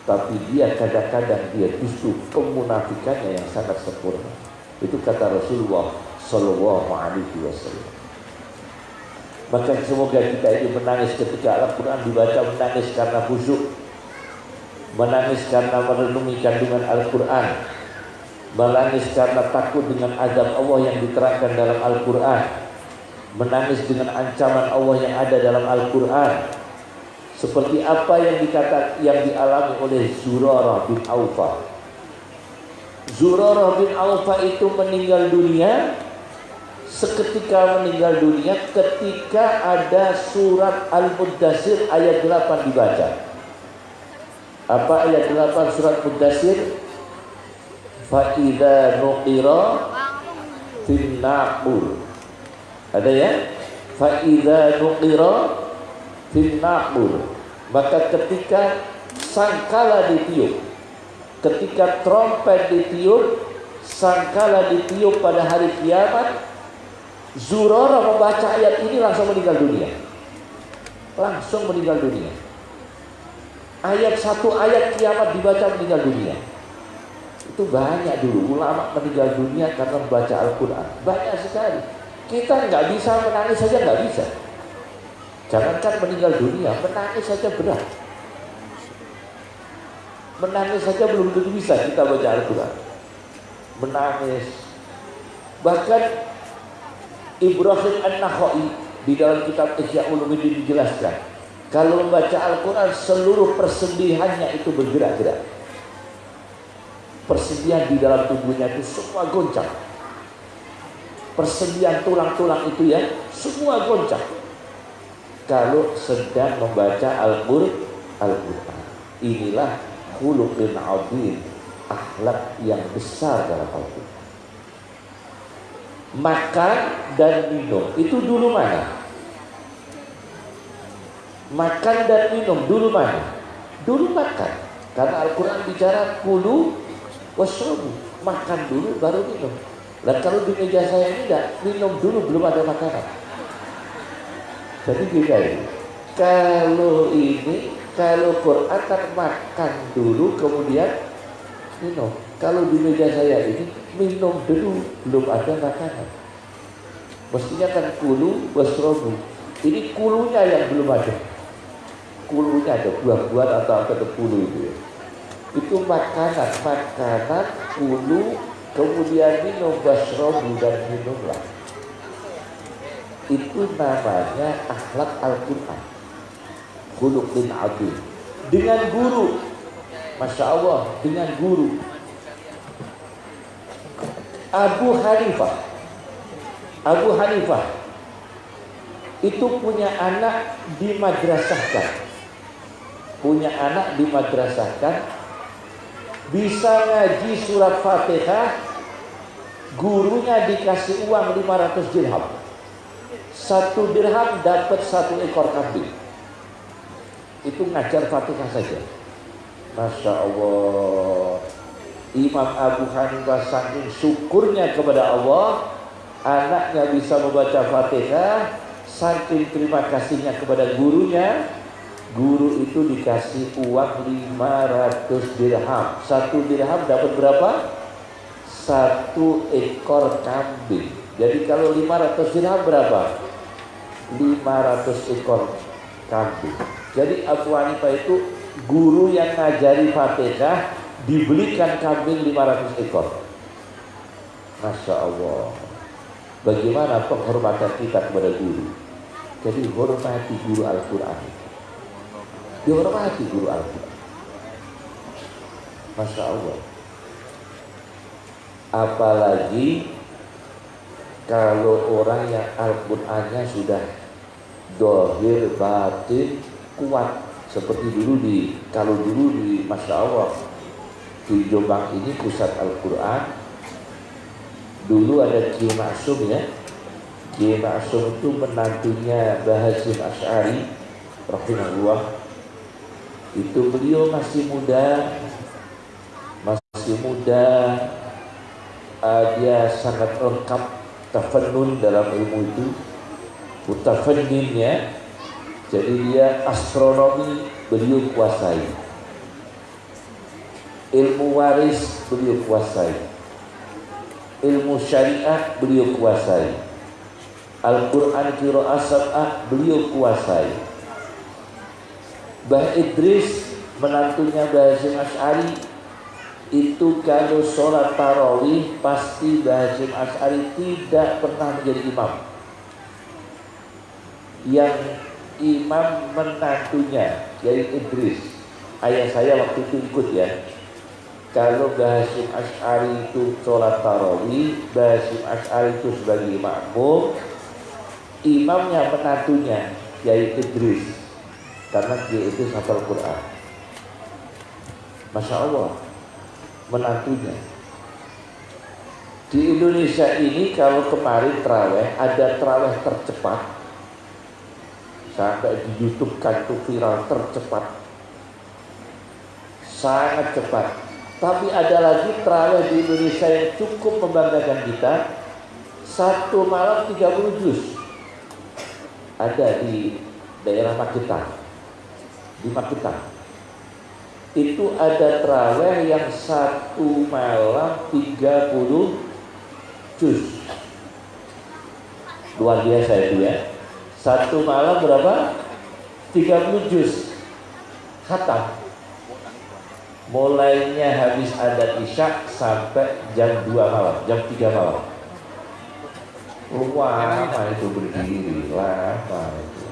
tapi dia kadang-kadang dia justru kemunafikannya yang sangat sempurna. Itu kata Rasulullah Shallallahu Alaihi Wasallam. Maka semoga kita ini menangis ketika Al-Quran dibaca menangis karena khusyuk, menangis karena merenungi kandungan Al-Quran, menangis karena takut dengan azab Allah yang diterangkan dalam Al-Quran, menangis dengan ancaman Allah yang ada dalam Al-Quran, seperti apa yang dikata yang dialami oleh Zurarah bin Aufa. Zurarah bin Aufa itu meninggal dunia seketika meninggal dunia ketika ada surat Al-Mudassir ayat 8 dibaca. Apa ayat 8 surat Mudassir? Fa idza nuqira naqur. Ada ya? Fa idza nuqira maka ketika sangkala ditiup ketika trompet ditiup sangkala ditiup pada hari kiamat Zurara membaca ayat ini langsung meninggal dunia. Langsung meninggal dunia. Ayat satu ayat kiamat dibaca meninggal dunia. Itu banyak dulu ulama meninggal dunia karena membaca Al-Quran. Banyak sekali. Kita nggak bisa menangis saja nggak bisa jangankan meninggal dunia menangis saja berat menangis saja belum tentu bisa kita baca Al-Quran menangis bahkan Ibrahim An-Nakhai di dalam kitab Ihya Ulumuddin dijelaskan kalau membaca Al-Quran seluruh persendihannya itu bergerak-gerak. Persendian di dalam tubuhnya itu semua goncang. Persendian tulang-tulang itu ya semua goncang. Kalau sedang membaca Al-Quran. Inilah khuluqin azim, akhlak yang besar dalam Al-Quran. Makan dan minum itu dulu mana? makan dan minum dulu mana? Dulu makan. Karena Al-Quran bicara kulu wasrobu. Makan dulu baru minum. Dan kalau di meja saya ini tidak, minum dulu belum ada makanan. Jadi beda ini. Kalau ini, kalau Quran kan makan dulu kemudian minum. Kalau di meja saya ini minum dulu belum ada makanan. Mestinya kan kulu wasrobu. Ini kulunya yang belum ada kulunya ada buah-buahan atau apa itu kulu itu ya. Itu makanan, makanan kulu kemudian minum basrobu dan minumlah. Itu namanya akhlak Al-Quran. Khuluqin adil. Dengan guru. Masya Allah, dengan guru. Abu Hanifah. Abu Hanifah itu punya anak di madrasahkan punya anak di kan bisa ngaji surat Fatihah gurunya dikasih uang 500 dirham satu dirham dapat satu ekor kambing. Itu ngajar Fatihah saja. Masya Allah. Imam Abu Hanifah saking syukurnya kepada Allah anaknya bisa membaca Fatihah saking terima kasihnya kepada gurunya. Guru itu dikasih uang 500 dirham. Satu dirham dapat berapa? satu ekor kambing jadi kalau 500 dirham berapa? 500 ekor kambing. Jadi Abu Hanifah itu guru yang ngajari Fatihah dibelikan kambing 500 ekor. Masya Allah. Bagaimana penghormatan kita kepada guru? Jadi hormati guru Al-Quran. Dihormati guru Al-Quran. Masya Allah. Apalagi kalau orang yang Al-Qurannya sudah dohir batin kuat seperti dulu di kalau dulu di Masya Allah di Jombang ini pusat Al-Quran dulu ada Kiai Maksum ya. Kiai Maksum itu menantunya Bahasim Ash'ari rahimahullah. Itu beliau masih muda masih muda. Uh, dia sangat lengkap tafannun dalam ilmu itu. Mutafannin ya jadi dia astronomi beliau kuasai. Ilmu waris beliau kuasai. Ilmu syariah beliau kuasai. Al-Quran Qira'ah Sab'ah beliau kuasai. Mbah Idris menantunya Mbah Hasim Ash'ari itu kalau sholat tarawih pasti Mbah Hasim Ash'ari tidak pernah menjadi imam. Yang imam menantunya yaitu Idris. Ayah saya waktu itu ikut ya. Kalau Mbah Hasim Ash'ari itu sholat tarawih Mbah Hasim Ash'ari itu sebagai makmum imamnya menantunya yaitu Idris. Karena dia itu hafal Quran. Masya Allah, menantunya. Di Indonesia ini kalau kemarin terawih ada terawih tercepat sampai di YouTube kan itu viral tercepat sangat cepat. Tapi ada lagi terawih di Indonesia yang cukup membanggakan kita. Satu malam 30 juz. Ada di daerah Magetan. Di Magetan. Itu ada terawih yang satu malam 30 juz. Luar biasa itu ya. Satu malam berapa? 30 juz. Khatam mulainya habis adat isya sampai jam 2 malam, jam 3 malam. Lama itu berdiri, lama itu.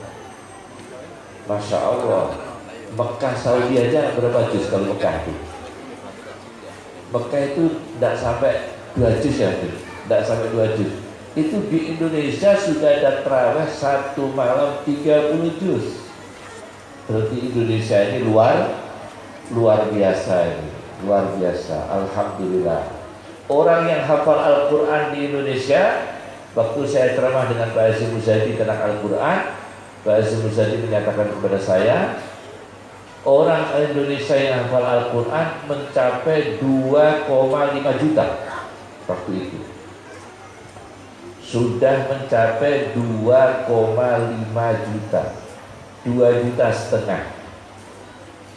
Masya Allah, Mekah Saudi aja berapa juz kalau Mekah itu? Mekah itu tidak sampai dua juz ya, tidak sampai dua juz. Itu di Indonesia sudah ada terawih satu malam 30 juz. Berarti Indonesia ini luar luar biasa ini luar biasa Alhamdulillah orang yang hafal Al-Quran di Indonesia waktu saya ceramah dengan Pak Azim Muzadi tentang Al-Quran Pak Azim Muzadi menyatakan kepada saya orang Indonesia yang hafal Al-Quran mencapai 2,5 juta waktu itu. Sudah mencapai 2,5 juta. 2 juta setengah.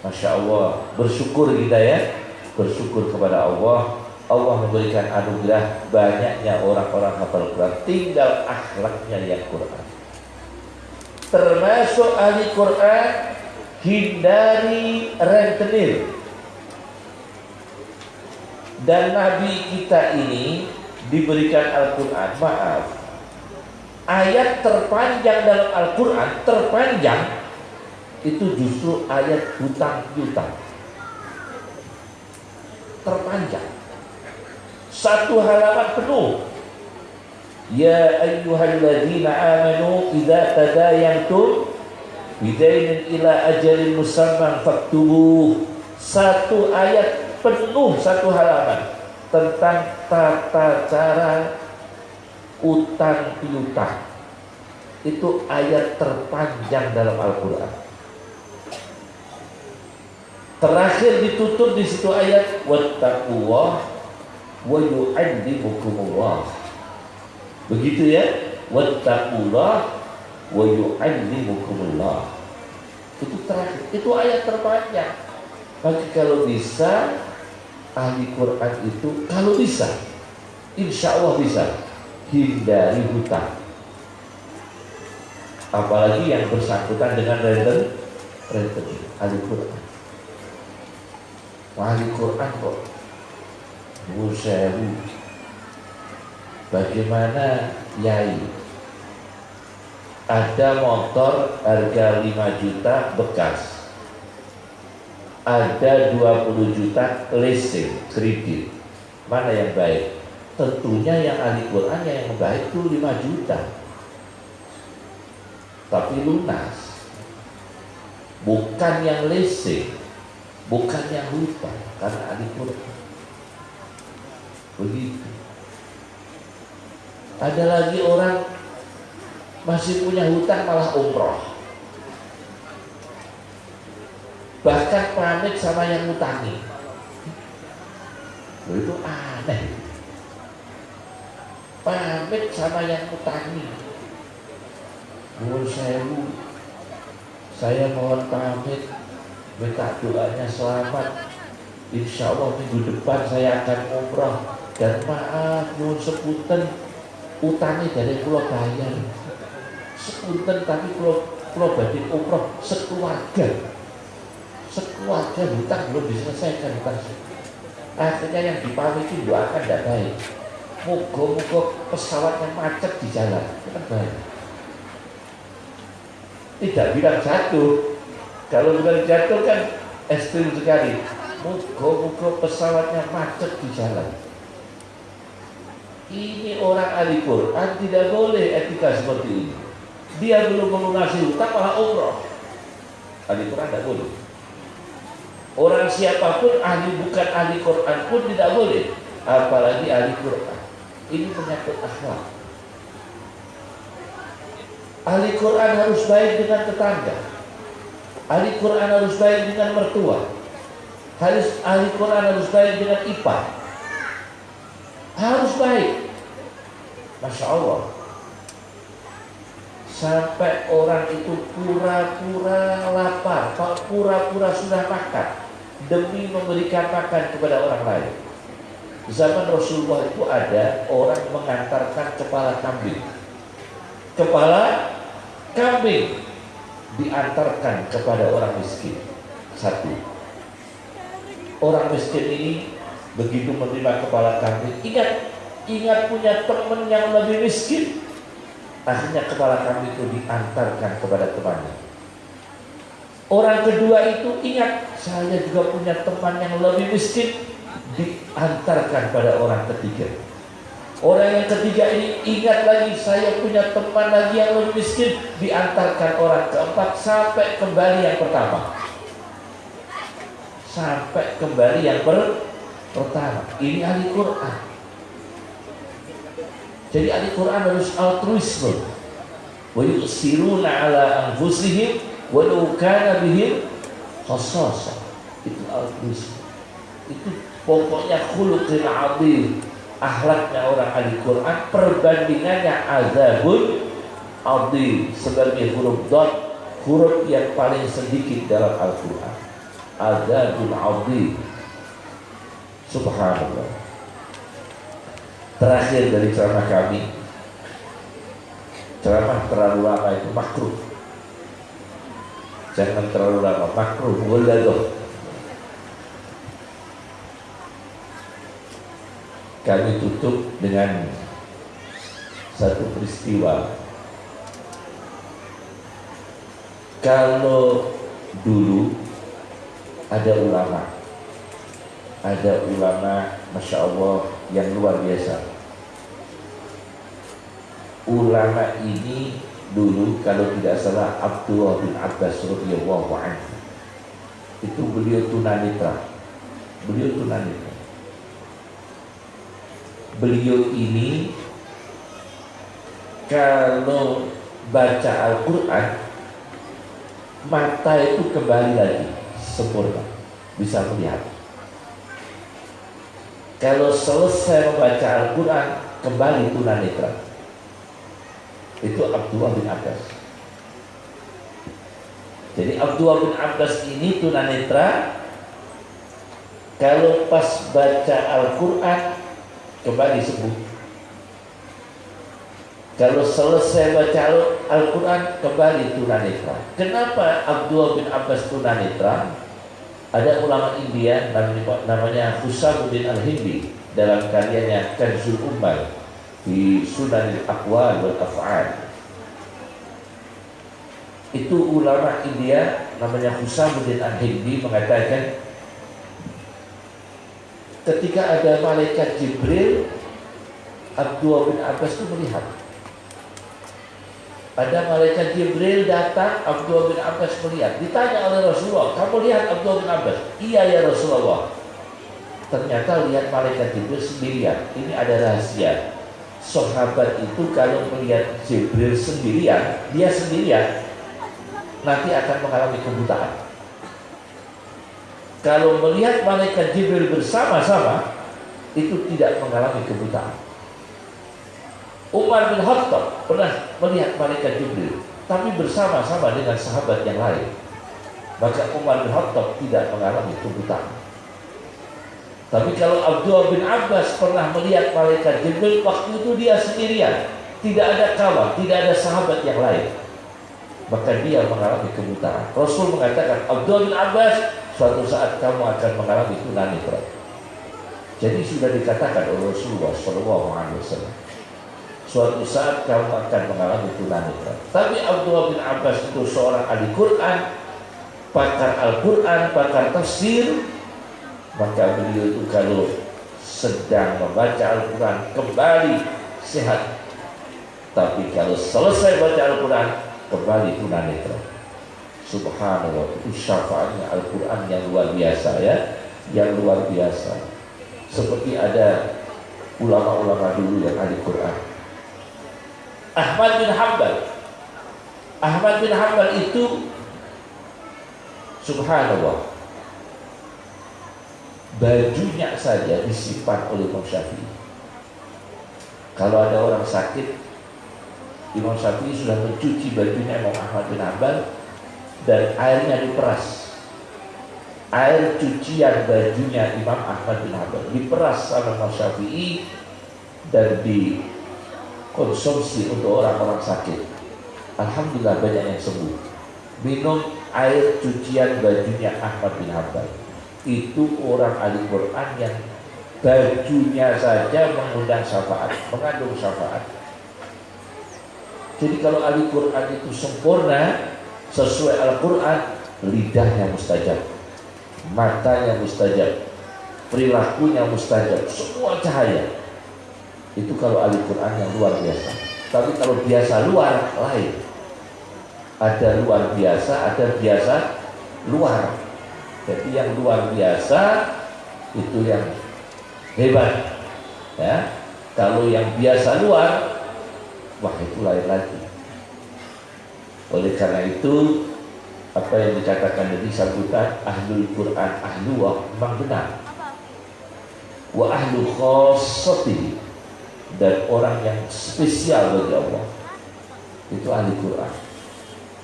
Masya Allah bersyukur kita ya. Bersyukur kepada Allah. Allah memberikan anugerah banyaknya orang-orang hafal Quran. Tinggal akhlaknya yang Quran. Termasuk ahli Quran hindari rentenir. Dan Nabi kita ini diberikan Al-Quran. Maaf. Ayat terpanjang dalam Al-Quran terpanjang itu justru ayat hutang piutang terpanjang. Satu halaman penuh. Ya ayyuhalladzina amanu idza tadayantum bidainin ila ajalin musamman faktubuh satu ayat penuh satu halaman tentang tata cara utang piutang itu ayat terpanjang dalam Al-Quran Terakhir ditutup di situ ayat wattaqullah wa yu'allimukumullah. Begitu ya? Wattaqullah wa yu'allimukumullah. Itu terakhir. Itu ayat terpanjang. Maka kalau bisa ahli Quran itu kalau bisa insya Allah bisa hindari hutang apalagi yang bersangkutan dengan renten renten ahli Quran wali Quran kok Musewu bagaimana Yai ada motor harga 5 juta bekas. Ada 20 juta leasing kredit. Mana yang baik? Tentunya yang ahli Quran yang baik itu 5 juta. Tapi lunas. Bukan yang leasing bukan yang lupa karena ahli Quran. Begitu. Ada lagi orang masih punya hutang malah umroh. Bahkan pamit sama yang ngutangi. Itu aneh. Pamit sama yang ngutangi. Nuhun sewu saya mohon pamit. Minta doanya selamat. Insya Allah minggu depan saya akan umrah dan maaf nuhun sepunten utangnya dari pulau bayar sepunten tapi pulau pulau badhe umrah sekeluarga sekeluarga hutang belum diselesaikan hutang akhirnya yang dipamiti doakan tidak baik moga-moga pesawatnya macet di jalan kan baik tidak bilang jatuh kalau bukan jatuh kan ekstrim sekali. Muka-muka pesawatnya macet di jalan. Ini orang ahli Quran tidak boleh etika seperti ini. Dia belum melunasi hutang malah umroh. Ahli Quran tidak boleh. Orang siapa pun ahli bukan ahli Quran pun tidak boleh. Apalagi ahli Quran. Ini menyangkut akhlak. Ahli Quran harus baik dengan tetangga. Ahli Quran harus baik dengan mertua, harus ahli Quran harus baik dengan IPA harus baik Masya Allah sampai orang itu pura-pura lapar. Pura-pura sudah makan demi memberikan makan kepada orang lain. Zaman Rasulullah itu ada orang mengantarkan kepala kambing. Kepala kambing diantarkan kepada orang miskin. Satu. Orang miskin ini begitu menerima kepala kambing ingat ingat punya teman yang lebih miskin akhirnya kepala kambing itu diantarkan kepada temannya. Orang kedua itu ingat saya juga punya teman yang lebih miskin diantarkan pada orang ketiga. Orang yang ketiga ini ingat lagi saya punya teman lagi yang lebih miskin diantarkan orang keempat sampai kembali yang pertama. Sampai kembali yang per pertama. Ini ahli Quran jadi ahli Quran harus altruisme. Wa yusiruna ala anfusihim walau kana bihim khassasa itu altruisme. Itu pokoknya khuluqin azim akhlaknya orang ahli Quran perbandingannya azabun azim. Sebagai huruf dot huruf yang paling sedikit dalam Al-Quran. Azabun azim. Subhanallah terakhir dari ceramah kami. Ceramah terlalu lama itu makruh. Jangan terlalu lama makruh waladoh kami tutup dengan satu peristiwa. Kalau dulu ada ulama ada ulama Masya Allah yang luar biasa ulama ini dulu kalau tidak salah Abdullah bin Abbas radhiyallahu anhu. Itu beliau tunanitra beliau tunanitra beliau ini kalau baca Al-Quran mata itu kembali lagi sempurna. Bisa melihat. Kalau selesai membaca Al-Quran kembali tunanetra itu Abdullah bin Abbas. Jadi Abdullah bin Abbas ini tunanetra. Kalau pas baca Al-Quran kembali sembuh kalau selesai baca Al-Quran kembali tunanetra kenapa Abdullah bin Abbas tunanetra? Ada ulama India namanya Husamuddin Al-Hindi dalam karyanya Kanzul Ummal di Sunan Al-Aqwal wal Af'al. Itu ulama India namanya Husamuddin Al-Hindi mengatakan ketika ada malaikat Jibril Abdullah bin Abbas itu melihat pada malaikat Jibril datang Abdullah bin Abbas melihat. Ditanya oleh Rasulullah, kamu lihat Abdullah bin Abbas? Iya ya Rasulullah. Ternyata lihat malaikat Jibril sendirian. Ini ada rahasia. Sahabat itu kalau melihat Jibril sendirian, dia sendirian, nanti akan mengalami kebutaan. Kalau melihat malaikat Jibril bersama-sama, itu tidak mengalami kebutaan. Umar bin Khattab pernah melihat malaikat Jibril tapi bersama-sama dengan sahabat yang lain. Maka Umar bin Khattab tidak mengalami kebutaan. Tapi kalau Abdullah bin Abbas pernah melihat malaikat Jibril waktu itu dia sendirian, tidak ada kawan, tidak ada sahabat yang lain. Maka dia mengalami kebutaan. Rasul mengatakan, Abdullah bin Abbas, suatu saat kamu akan mengalami tunanetra. Jadi sudah dikatakan oleh Rasulullah Shallallahu Alaihi Wasallam suatu saat kamu akan mengalami tunanetra. Tapi Abdullah bin Abbas itu seorang ahli Quran, pakar Al-Quran, pakar tafsir, maka beliau itu kalau sedang membaca Al-Quran kembali sehat. Tapi kalau selesai baca Al-Quran kembali tunanetra. Subhanallah itu syafaatnya Al-Quran yang luar biasa ya, yang luar biasa. Seperti ada ulama-ulama dulu yang ahli Quran Ahmad bin Hanbal Ahmad bin Hanbal itu subhanallah bajunya saja disimpan oleh Imam Syafi'i. Kalau ada orang sakit, Imam Syafi'i sudah mencuci bajunya Imam Ahmad bin Hanbal dan airnya diperas. Air cucian bajunya Imam Ahmad bin Hanbal diperas sama Imam Syafi'i dan dikonsumsi untuk orang-orang sakit. Alhamdulillah banyak yang sembuh. Minum air cucian bajunya Ahmad bin Hanbal. Itu orang ahli Quran yang bajunya saja mengundang syafaat, mengandung syafaat. Jadi kalau ahli Quran itu sempurna sesuai Al-Quran, lidahnya mustajab, matanya mustajab, perilakunya mustajab, semua cahaya. Itu kalau ahli Quran yang luar biasa. Tapi kalau biasa luar lain ada luar biasa, ada biasa luar. Jadi yang luar biasa itu yang hebat. Ya. Kalau yang biasa luar, wah itu lain lagi. Oleh karena itu, apa yang dikatakan dari sambutan ahlul Quran ahlu memang benar. Wa ahlu khossati dan orang yang spesial bagi Allah itu ahli Quran.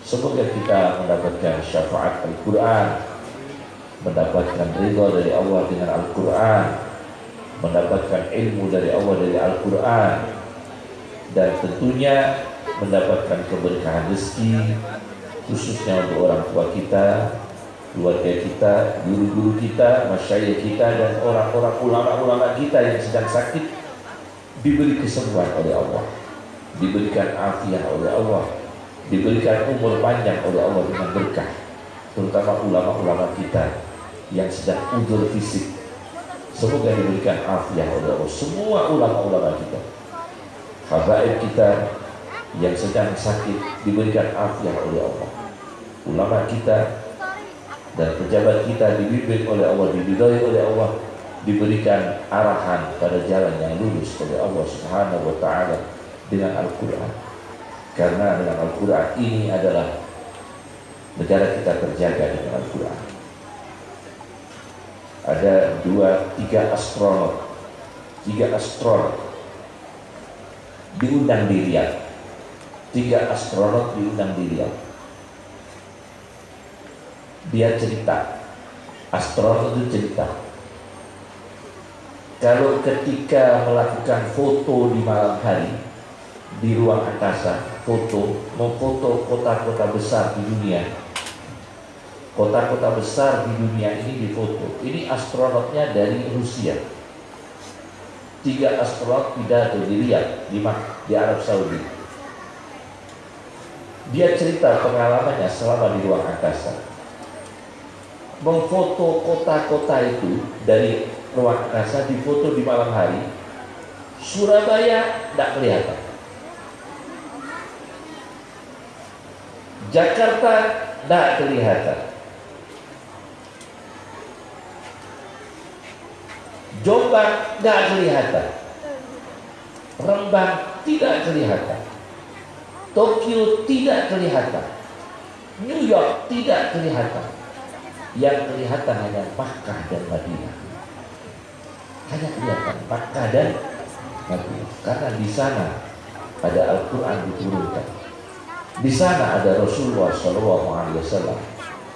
Semoga kita mendapatkan syafaat Al-Quran Mendapatkan ridha dari Allah dengan Al-Quran Mendapatkan ilmu dari Allah dari Al-Quran Dan tentunya mendapatkan keberkahan rezeki Khususnya untuk orang tua kita Keluarga kita, guru-guru kita, masyayikh kita Dan orang-orang ulama-ulama kita yang sedang sakit. Diberi kesembuhan oleh Allah Diberikan afiah oleh Allah diberikan umur panjang oleh Allah dengan berkah terutama ulama-ulama kita yang sedang udur fisik. Semoga diberikan afiah oleh Allah. Semua ulama-ulama kita habaib kita yang sedang sakit diberikan afiah oleh Allah. Ulama kita dan pejabat kita dibimbing oleh Allah dibimbing oleh Allah diberikan arahan pada jalan yang lurus oleh Allah Subhanahu wa taala dengan Al-Qur'an. Karena dengan Al-Quran ini adalah negara kita terjaga dengan Al-Quran. Ada dua, tiga astronot, tiga astronot diundang di Riyadh. Tiga astronot diundang di Riyadh. Dia cerita, astronot itu cerita. Kalau ketika melakukan foto di malam hari di ruang angkasa, foto, memfoto kota-kota besar di dunia. Kota-kota besar di dunia ini difoto. Ini astronotnya dari Rusia. Tiga astronot pidato di di, di Arab Saudi. Dia cerita pengalamannya selama di ruang angkasa. Memfoto kota-kota itu dari ruang angkasa difoto di malam hari. Surabaya tidak kelihatan Jakarta tidak kelihatan. Jombang tidak kelihatan. Rembang tidak kelihatan. Tokyo tidak kelihatan. New York tidak kelihatan. Yang kelihatan hanya Makkah dan Madinah. Hanya kelihatan Makkah dan Madinah. Karena di sana ada Al-Quran diturunkan. Di sana ada Rasulullah Wasallam.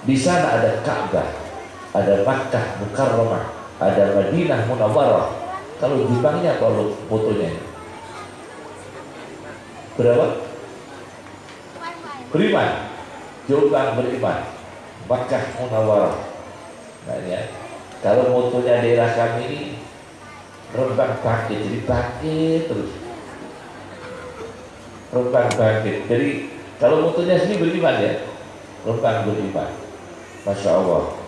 Di sana ada Ka'bah, ada Makkah Mukarramah, ada Madinah Munawwarah. Kalau Jepangnya kalau fotonya berapa? Beriman, Jombang beriman, Makkah Munawwarah. Nah ya, kalau motonya daerah kami ini rembang bangkit, jadi bangkit terus. Rembang bangkit, jadi kalau mutunya sendiri beriman ya, bukan beriman. Masya Allah.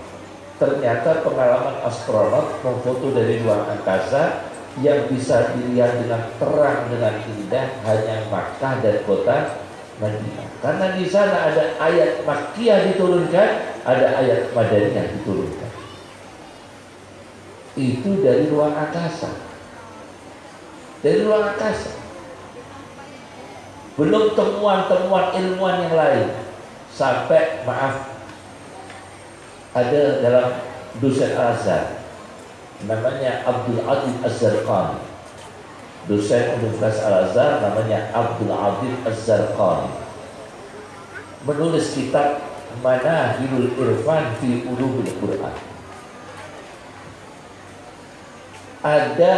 Ternyata pengalaman astronot memfoto dari ruang angkasa yang bisa dilihat dengan terang dengan indah hanya Makkah dan kota Madinah. Karena di sana ada ayat Makkiyah diturunkan, ada ayat Madaniyah diturunkan. Itu dari ruang angkasa. Dari ruang angkasa. Belum temuan-temuan ilmuwan yang lain. Sampai maaf ada dalam dosen al-Azhar namanya Abdul Adil Az-Zarqani. Dosen Universitas Al-Azhar namanya Abdul Adil Az-Zarqani. Menulis kitab Manahilul Irfan fi Ulumul Quran. Ada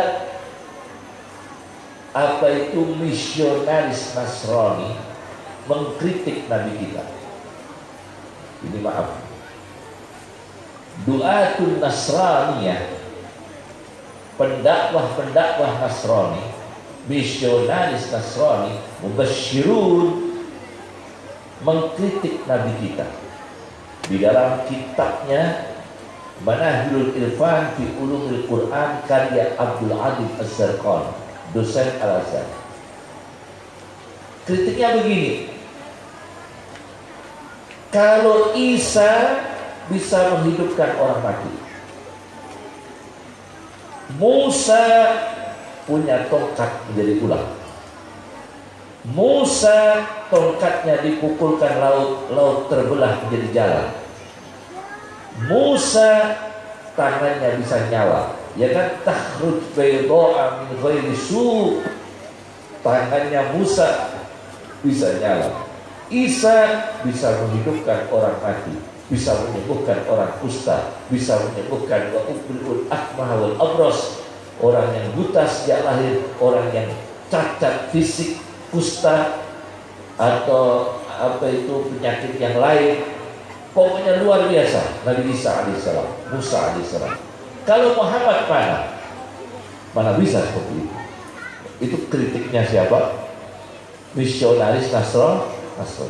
apa itu misionaris Nasrani mengkritik Nabi kita? Ini maaf duatun Nasraniyah pendakwah-pendakwah Nasrani misionaris Nasrani mubasyirun mengkritik Nabi kita. Di dalam kitabnya Manahilul Irfan fi Ulumul Quran karya Abdul Adil Az-Zarqan dosen Al-Azhar. Kritiknya begini. Kalau Isa bisa menghidupkan orang mati. Musa punya tongkat menjadi ular. Musa tongkatnya dipukulkan laut, laut terbelah menjadi jalan. Musa tangannya bisa nyala. Ya kan takhruj bayda'a min ghairi su. Tangannya Musa bisa nyala. Isa bisa menghidupkan orang mati bisa menyembuhkan orang kusta, bisa menyembuhkan wa ubrul abros, orang yang buta sejak lahir, orang yang cacat fisik, kusta atau apa itu penyakit yang lain. Pokoknya luar biasa Nabi Isa alaihissalam, Musa alaihissalam. Kalau Muhammad mana? Mana bisa seperti itu? Itu kritiknya siapa? Misionaris Nasron, Nasron.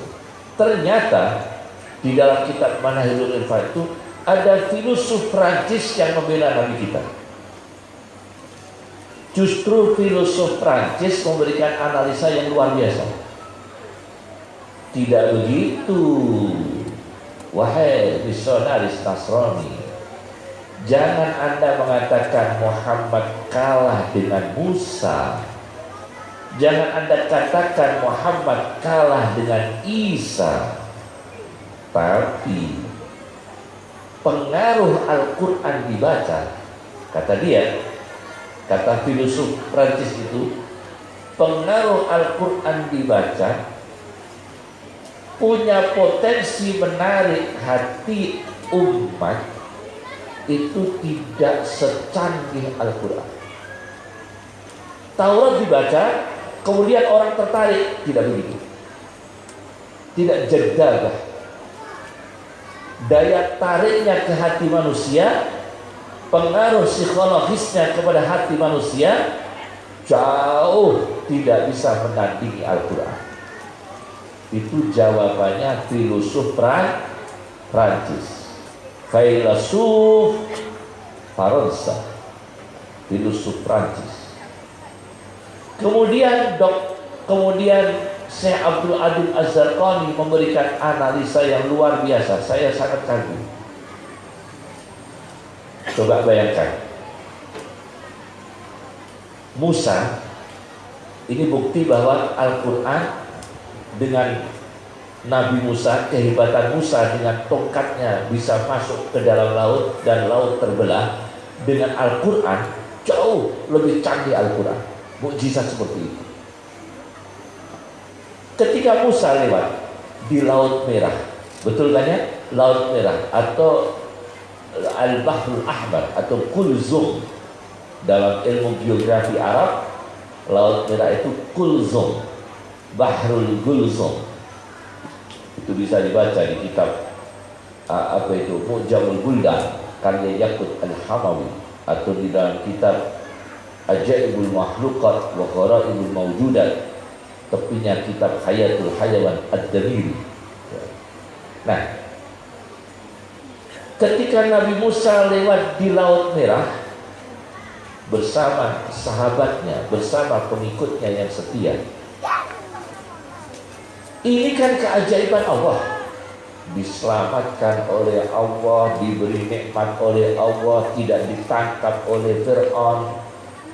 Ternyata di dalam kitab Manahilul Irfan itu ada filosof Prancis yang membela Nabi kita. Justru filosof Prancis memberikan analisa yang luar biasa. Tidak begitu. Wahai misionaris Nasrani, jangan Anda mengatakan Muhammad kalah dengan Musa. Jangan Anda katakan Muhammad kalah dengan Isa tapi pengaruh Al-Quran dibaca, kata dia, kata filosof Prancis itu, pengaruh Al-Quran dibaca punya potensi menarik hati umat itu tidak secanggih Al-Quran. Taurat dibaca, kemudian orang tertarik, tidak begitu. Tidak jeddah daya tariknya ke hati manusia, pengaruh psikologisnya kepada hati manusia jauh tidak bisa menandingi Al-Quran. Itu jawabannya filosof Prancis. Filosof Faransa. Filosof Prancis. Kemudian dok, kemudian Syekh Abdul Adil Az-Zarqani memberikan analisa yang luar biasa. Saya sangat kagum. Coba bayangkan. Musa ini bukti bahwa Al-Qur'an dengan Nabi Musa, kehebatan Musa dengan tongkatnya bisa masuk ke dalam laut dan laut terbelah dengan Al-Qur'an jauh lebih canggih Al-Qur'an. Mukjizat seperti itu. Ketika Musa lewat di Laut Merah, betul kan ya? Laut Merah atau Al-Bahrul Ahmar atau Kulzum dalam ilmu geografi Arab, Laut Merah itu Kulzum, Bahrul Gulzum. Itu bisa dibaca di kitab apa itu Mu'jamul Buldan karya Yakut Al-Hamawi atau di dalam kitab Ajaibul Makhlukat wa Gharaibul Mawjudat tepinya kitab Hayatul Hayawan Ad-Damiri. Nah, ketika Nabi Musa lewat di Laut Merah bersama sahabatnya, bersama pengikutnya yang setia. Ini kan keajaiban Allah. Diselamatkan oleh Allah, diberi nikmat oleh Allah, tidak ditangkap oleh Fir'aun.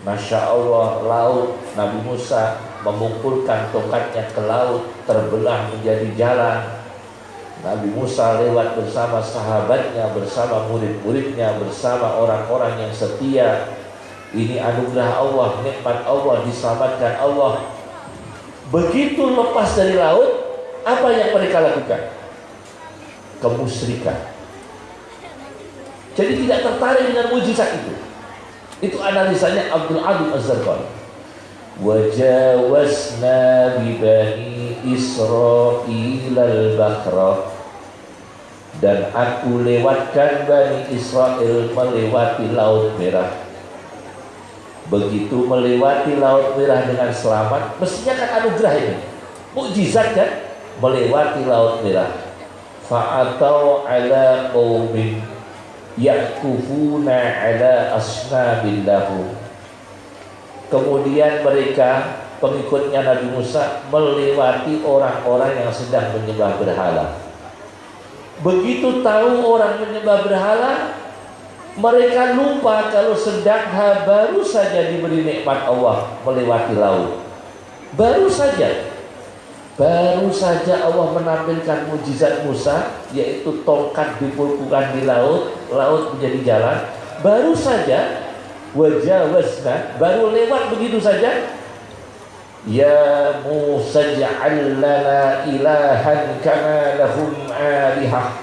Masya Allah, laut Nabi Musa memukulkan tongkatnya ke laut terbelah menjadi jalan Nabi Musa lewat bersama sahabatnya, bersama murid-muridnya, bersama orang-orang yang setia. Ini anugerah Allah, nikmat Allah, diselamatkan Allah. Begitu lepas dari laut, apa yang mereka lakukan? Kemusyrikan. Jadi tidak tertarik dengan mujizat itu. Itu analisanya Abdul Adim Az-Zarqani. Bi bani Israil al-Bahra dan aku lewatkan Bani Israel melewati Laut Merah. Begitu melewati Laut Merah dengan selamat, mestinya kan anugerah ini. Mukjizat kan? Melewati Laut Merah. Fa'atau ala qaumin yakufuna ala asnabillahu kemudian mereka pengikutnya Nabi Musa melewati orang-orang yang sedang menyembah berhala. Begitu tahu orang menyembah berhala mereka lupa kalau sedang baru saja diberi nikmat Allah melewati laut. Baru saja. Baru saja Allah menampilkan mujizat Musa yaitu tongkat dipulpukan di laut, laut menjadi jalan. Baru saja wajah wasna, baru lewat begitu saja. Ya Musa ja'al lana ilahan kama lahum alihah.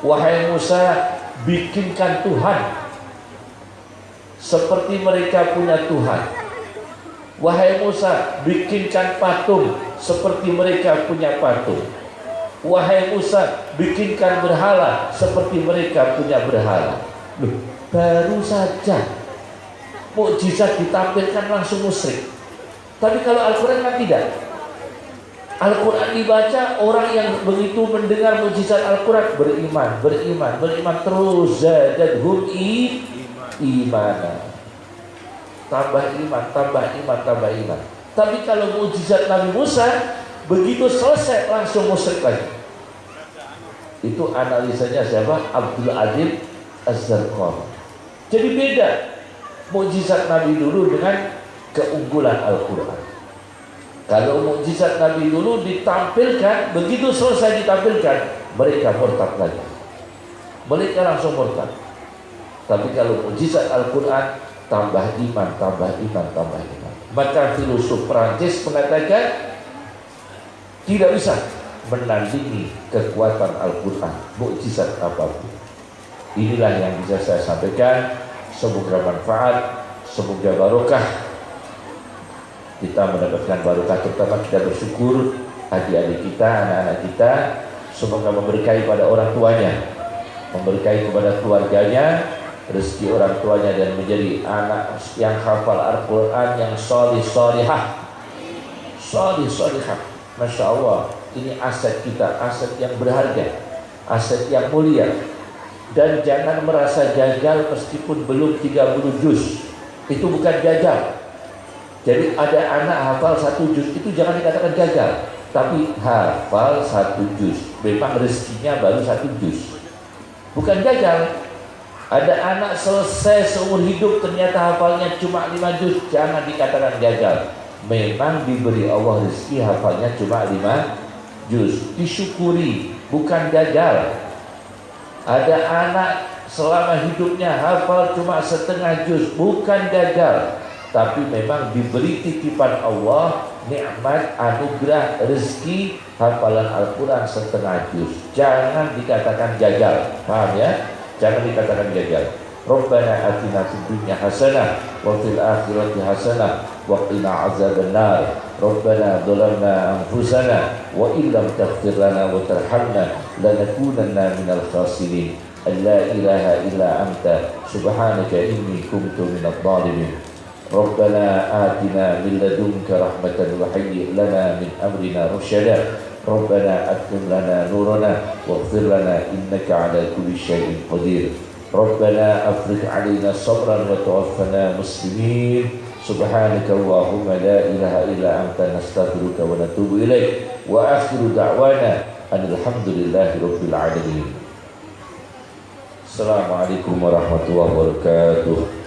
Wahai Musa, bikinkan Tuhan seperti mereka punya Tuhan. Wahai Musa, bikinkan patung seperti mereka punya patung. Wahai Musa, bikinkan berhala seperti mereka punya berhala. Baru saja mukjizat ditampilkan langsung musyrik. Tapi kalau Al-Quran kan tidak. Al-Quran dibaca orang yang begitu mendengar mukjizat Al-Quran beriman, beriman, beriman terus zadadhum iman. Tambah iman, tambah iman, tambah iman. Tapi kalau mujizat Nabi Musa begitu selesai langsung musyrik lagi. Itu analisanya siapa? Abdul Adil Az-Zarqam. Jadi beda mujizat Nabi dulu dengan keunggulan Al-Quran. Kalau mujizat Nabi dulu ditampilkan, begitu selesai ditampilkan, mereka murtad lagi. Mereka langsung murtad. Tapi kalau mujizat Al-Quran, tambah iman, tambah iman, tambah iman. Maka filosof Prancis mengatakan tidak bisa menandingi kekuatan Al-Quran, mukjizat apa pun. Inilah yang bisa saya sampaikan. Semoga manfaat, semoga barokah. Kita mendapatkan barokah terutama kita bersyukur adik-adik kita, anak-anak kita. Semoga memberkahi pada orang tuanya, memberkahi kepada keluarganya, rezeki orang tuanya dan menjadi anak yang hafal Al-Quran yang solih solihah solih solihah Masya Allah ini aset kita aset yang berharga aset yang mulia dan jangan merasa gagal meskipun belum 30 juz itu bukan gagal jadi ada anak hafal satu juz itu jangan dikatakan gagal tapi hafal satu juz memang rezekinya baru satu juz bukan gagal ada anak selesai seumur hidup ternyata hafalnya cuma lima juz, jangan dikatakan gagal. Memang diberi Allah rezeki hafalnya cuma lima juz. Disyukuri, bukan gagal. Ada anak selama hidupnya hafal cuma setengah juz, bukan gagal. Tapi memang diberi titipan Allah nikmat anugerah rezeki hafalan Al-Quran setengah juz. Jangan dikatakan gagal. Paham ya? Jangan dikatakan gagal. Rabbana atina fid dunya hasanah wa fil akhirati hasanah wa qina azabannar. ربنا ظلمنا أنفسنا وإن لم تغفر لنا وترحمنا لنكونن من الخاسرين. أن لا إله إلا أنت. سبحانك إني كنت من الظالمين. ربنا آتنا من لدنك رحمة وهيئ لنا من أمرنا رشدا. ربنا أتم لنا نورنا واغفر لنا إنك على كل شيء قدير. ربنا أفرج علينا صبرا وتوفنا مسلمين. سبحانك اللهم لا إله إلا أنت نستغفرك ونتوب إليك وآخر دعوانا أن الحمد لله رب العالمين. السلام عليكم ورحمة الله وبركاته.